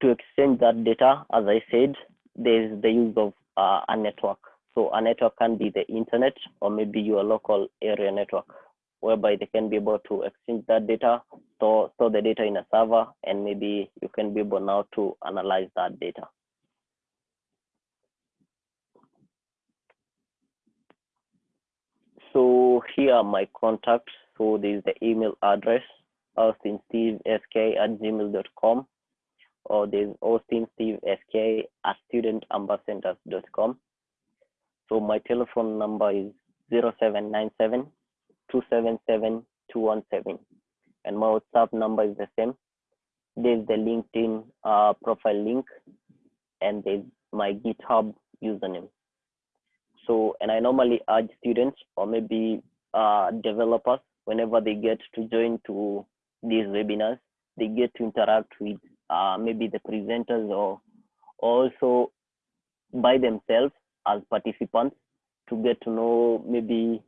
to exchange that data, as I said, there's the use of uh, a network. So a network can be the internet or maybe your local area network whereby they can be able to exchange that data, store, store the data in a server, and maybe you can be able now to analyze that data. So here are my contacts. So there's the email address, austinstevesk at gmail.com, or there's austinstevesk at studentambassadors.com. So my telephone number is 0797 277217 and my WhatsApp number is the same. There's the LinkedIn uh, profile link and there's my GitHub username. So, and I normally urge students or maybe uh, developers whenever they get to join to these webinars, they get to interact with uh, maybe the presenters or also by themselves as participants to get to know maybe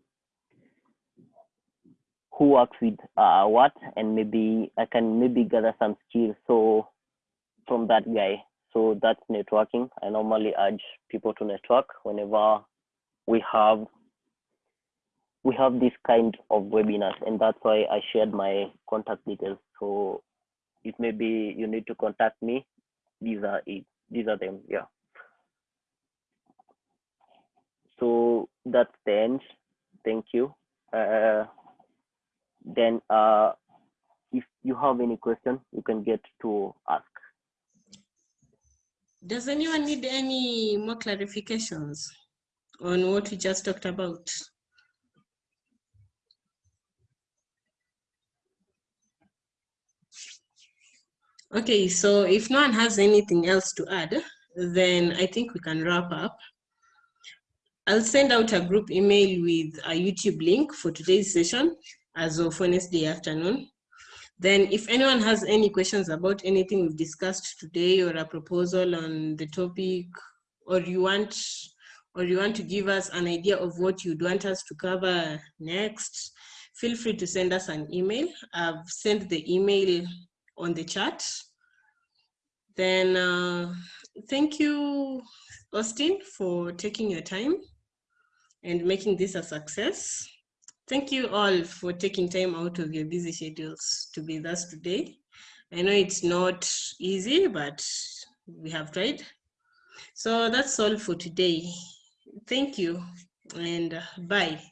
who works with uh, what and maybe I can maybe gather some skills so from that guy. So that's networking. I normally urge people to network whenever we have we have this kind of webinars and that's why I shared my contact details. So if maybe you need to contact me, these are it. These are them, yeah. So that's the end. Thank you. Uh, then uh, if you have any question, you can get to ask. Does anyone need any more clarifications on what we just talked about? Okay, so if no one has anything else to add, then I think we can wrap up. I'll send out a group email with a YouTube link for today's session as of Wednesday afternoon. Then if anyone has any questions about anything we've discussed today or a proposal on the topic, or you want or you want to give us an idea of what you'd want us to cover next, feel free to send us an email. I've sent the email on the chat. Then uh, thank you, Austin, for taking your time and making this a success. Thank you all for taking time out of your busy schedules to be with us today. I know it's not easy, but we have tried. So that's all for today. Thank you and uh, bye.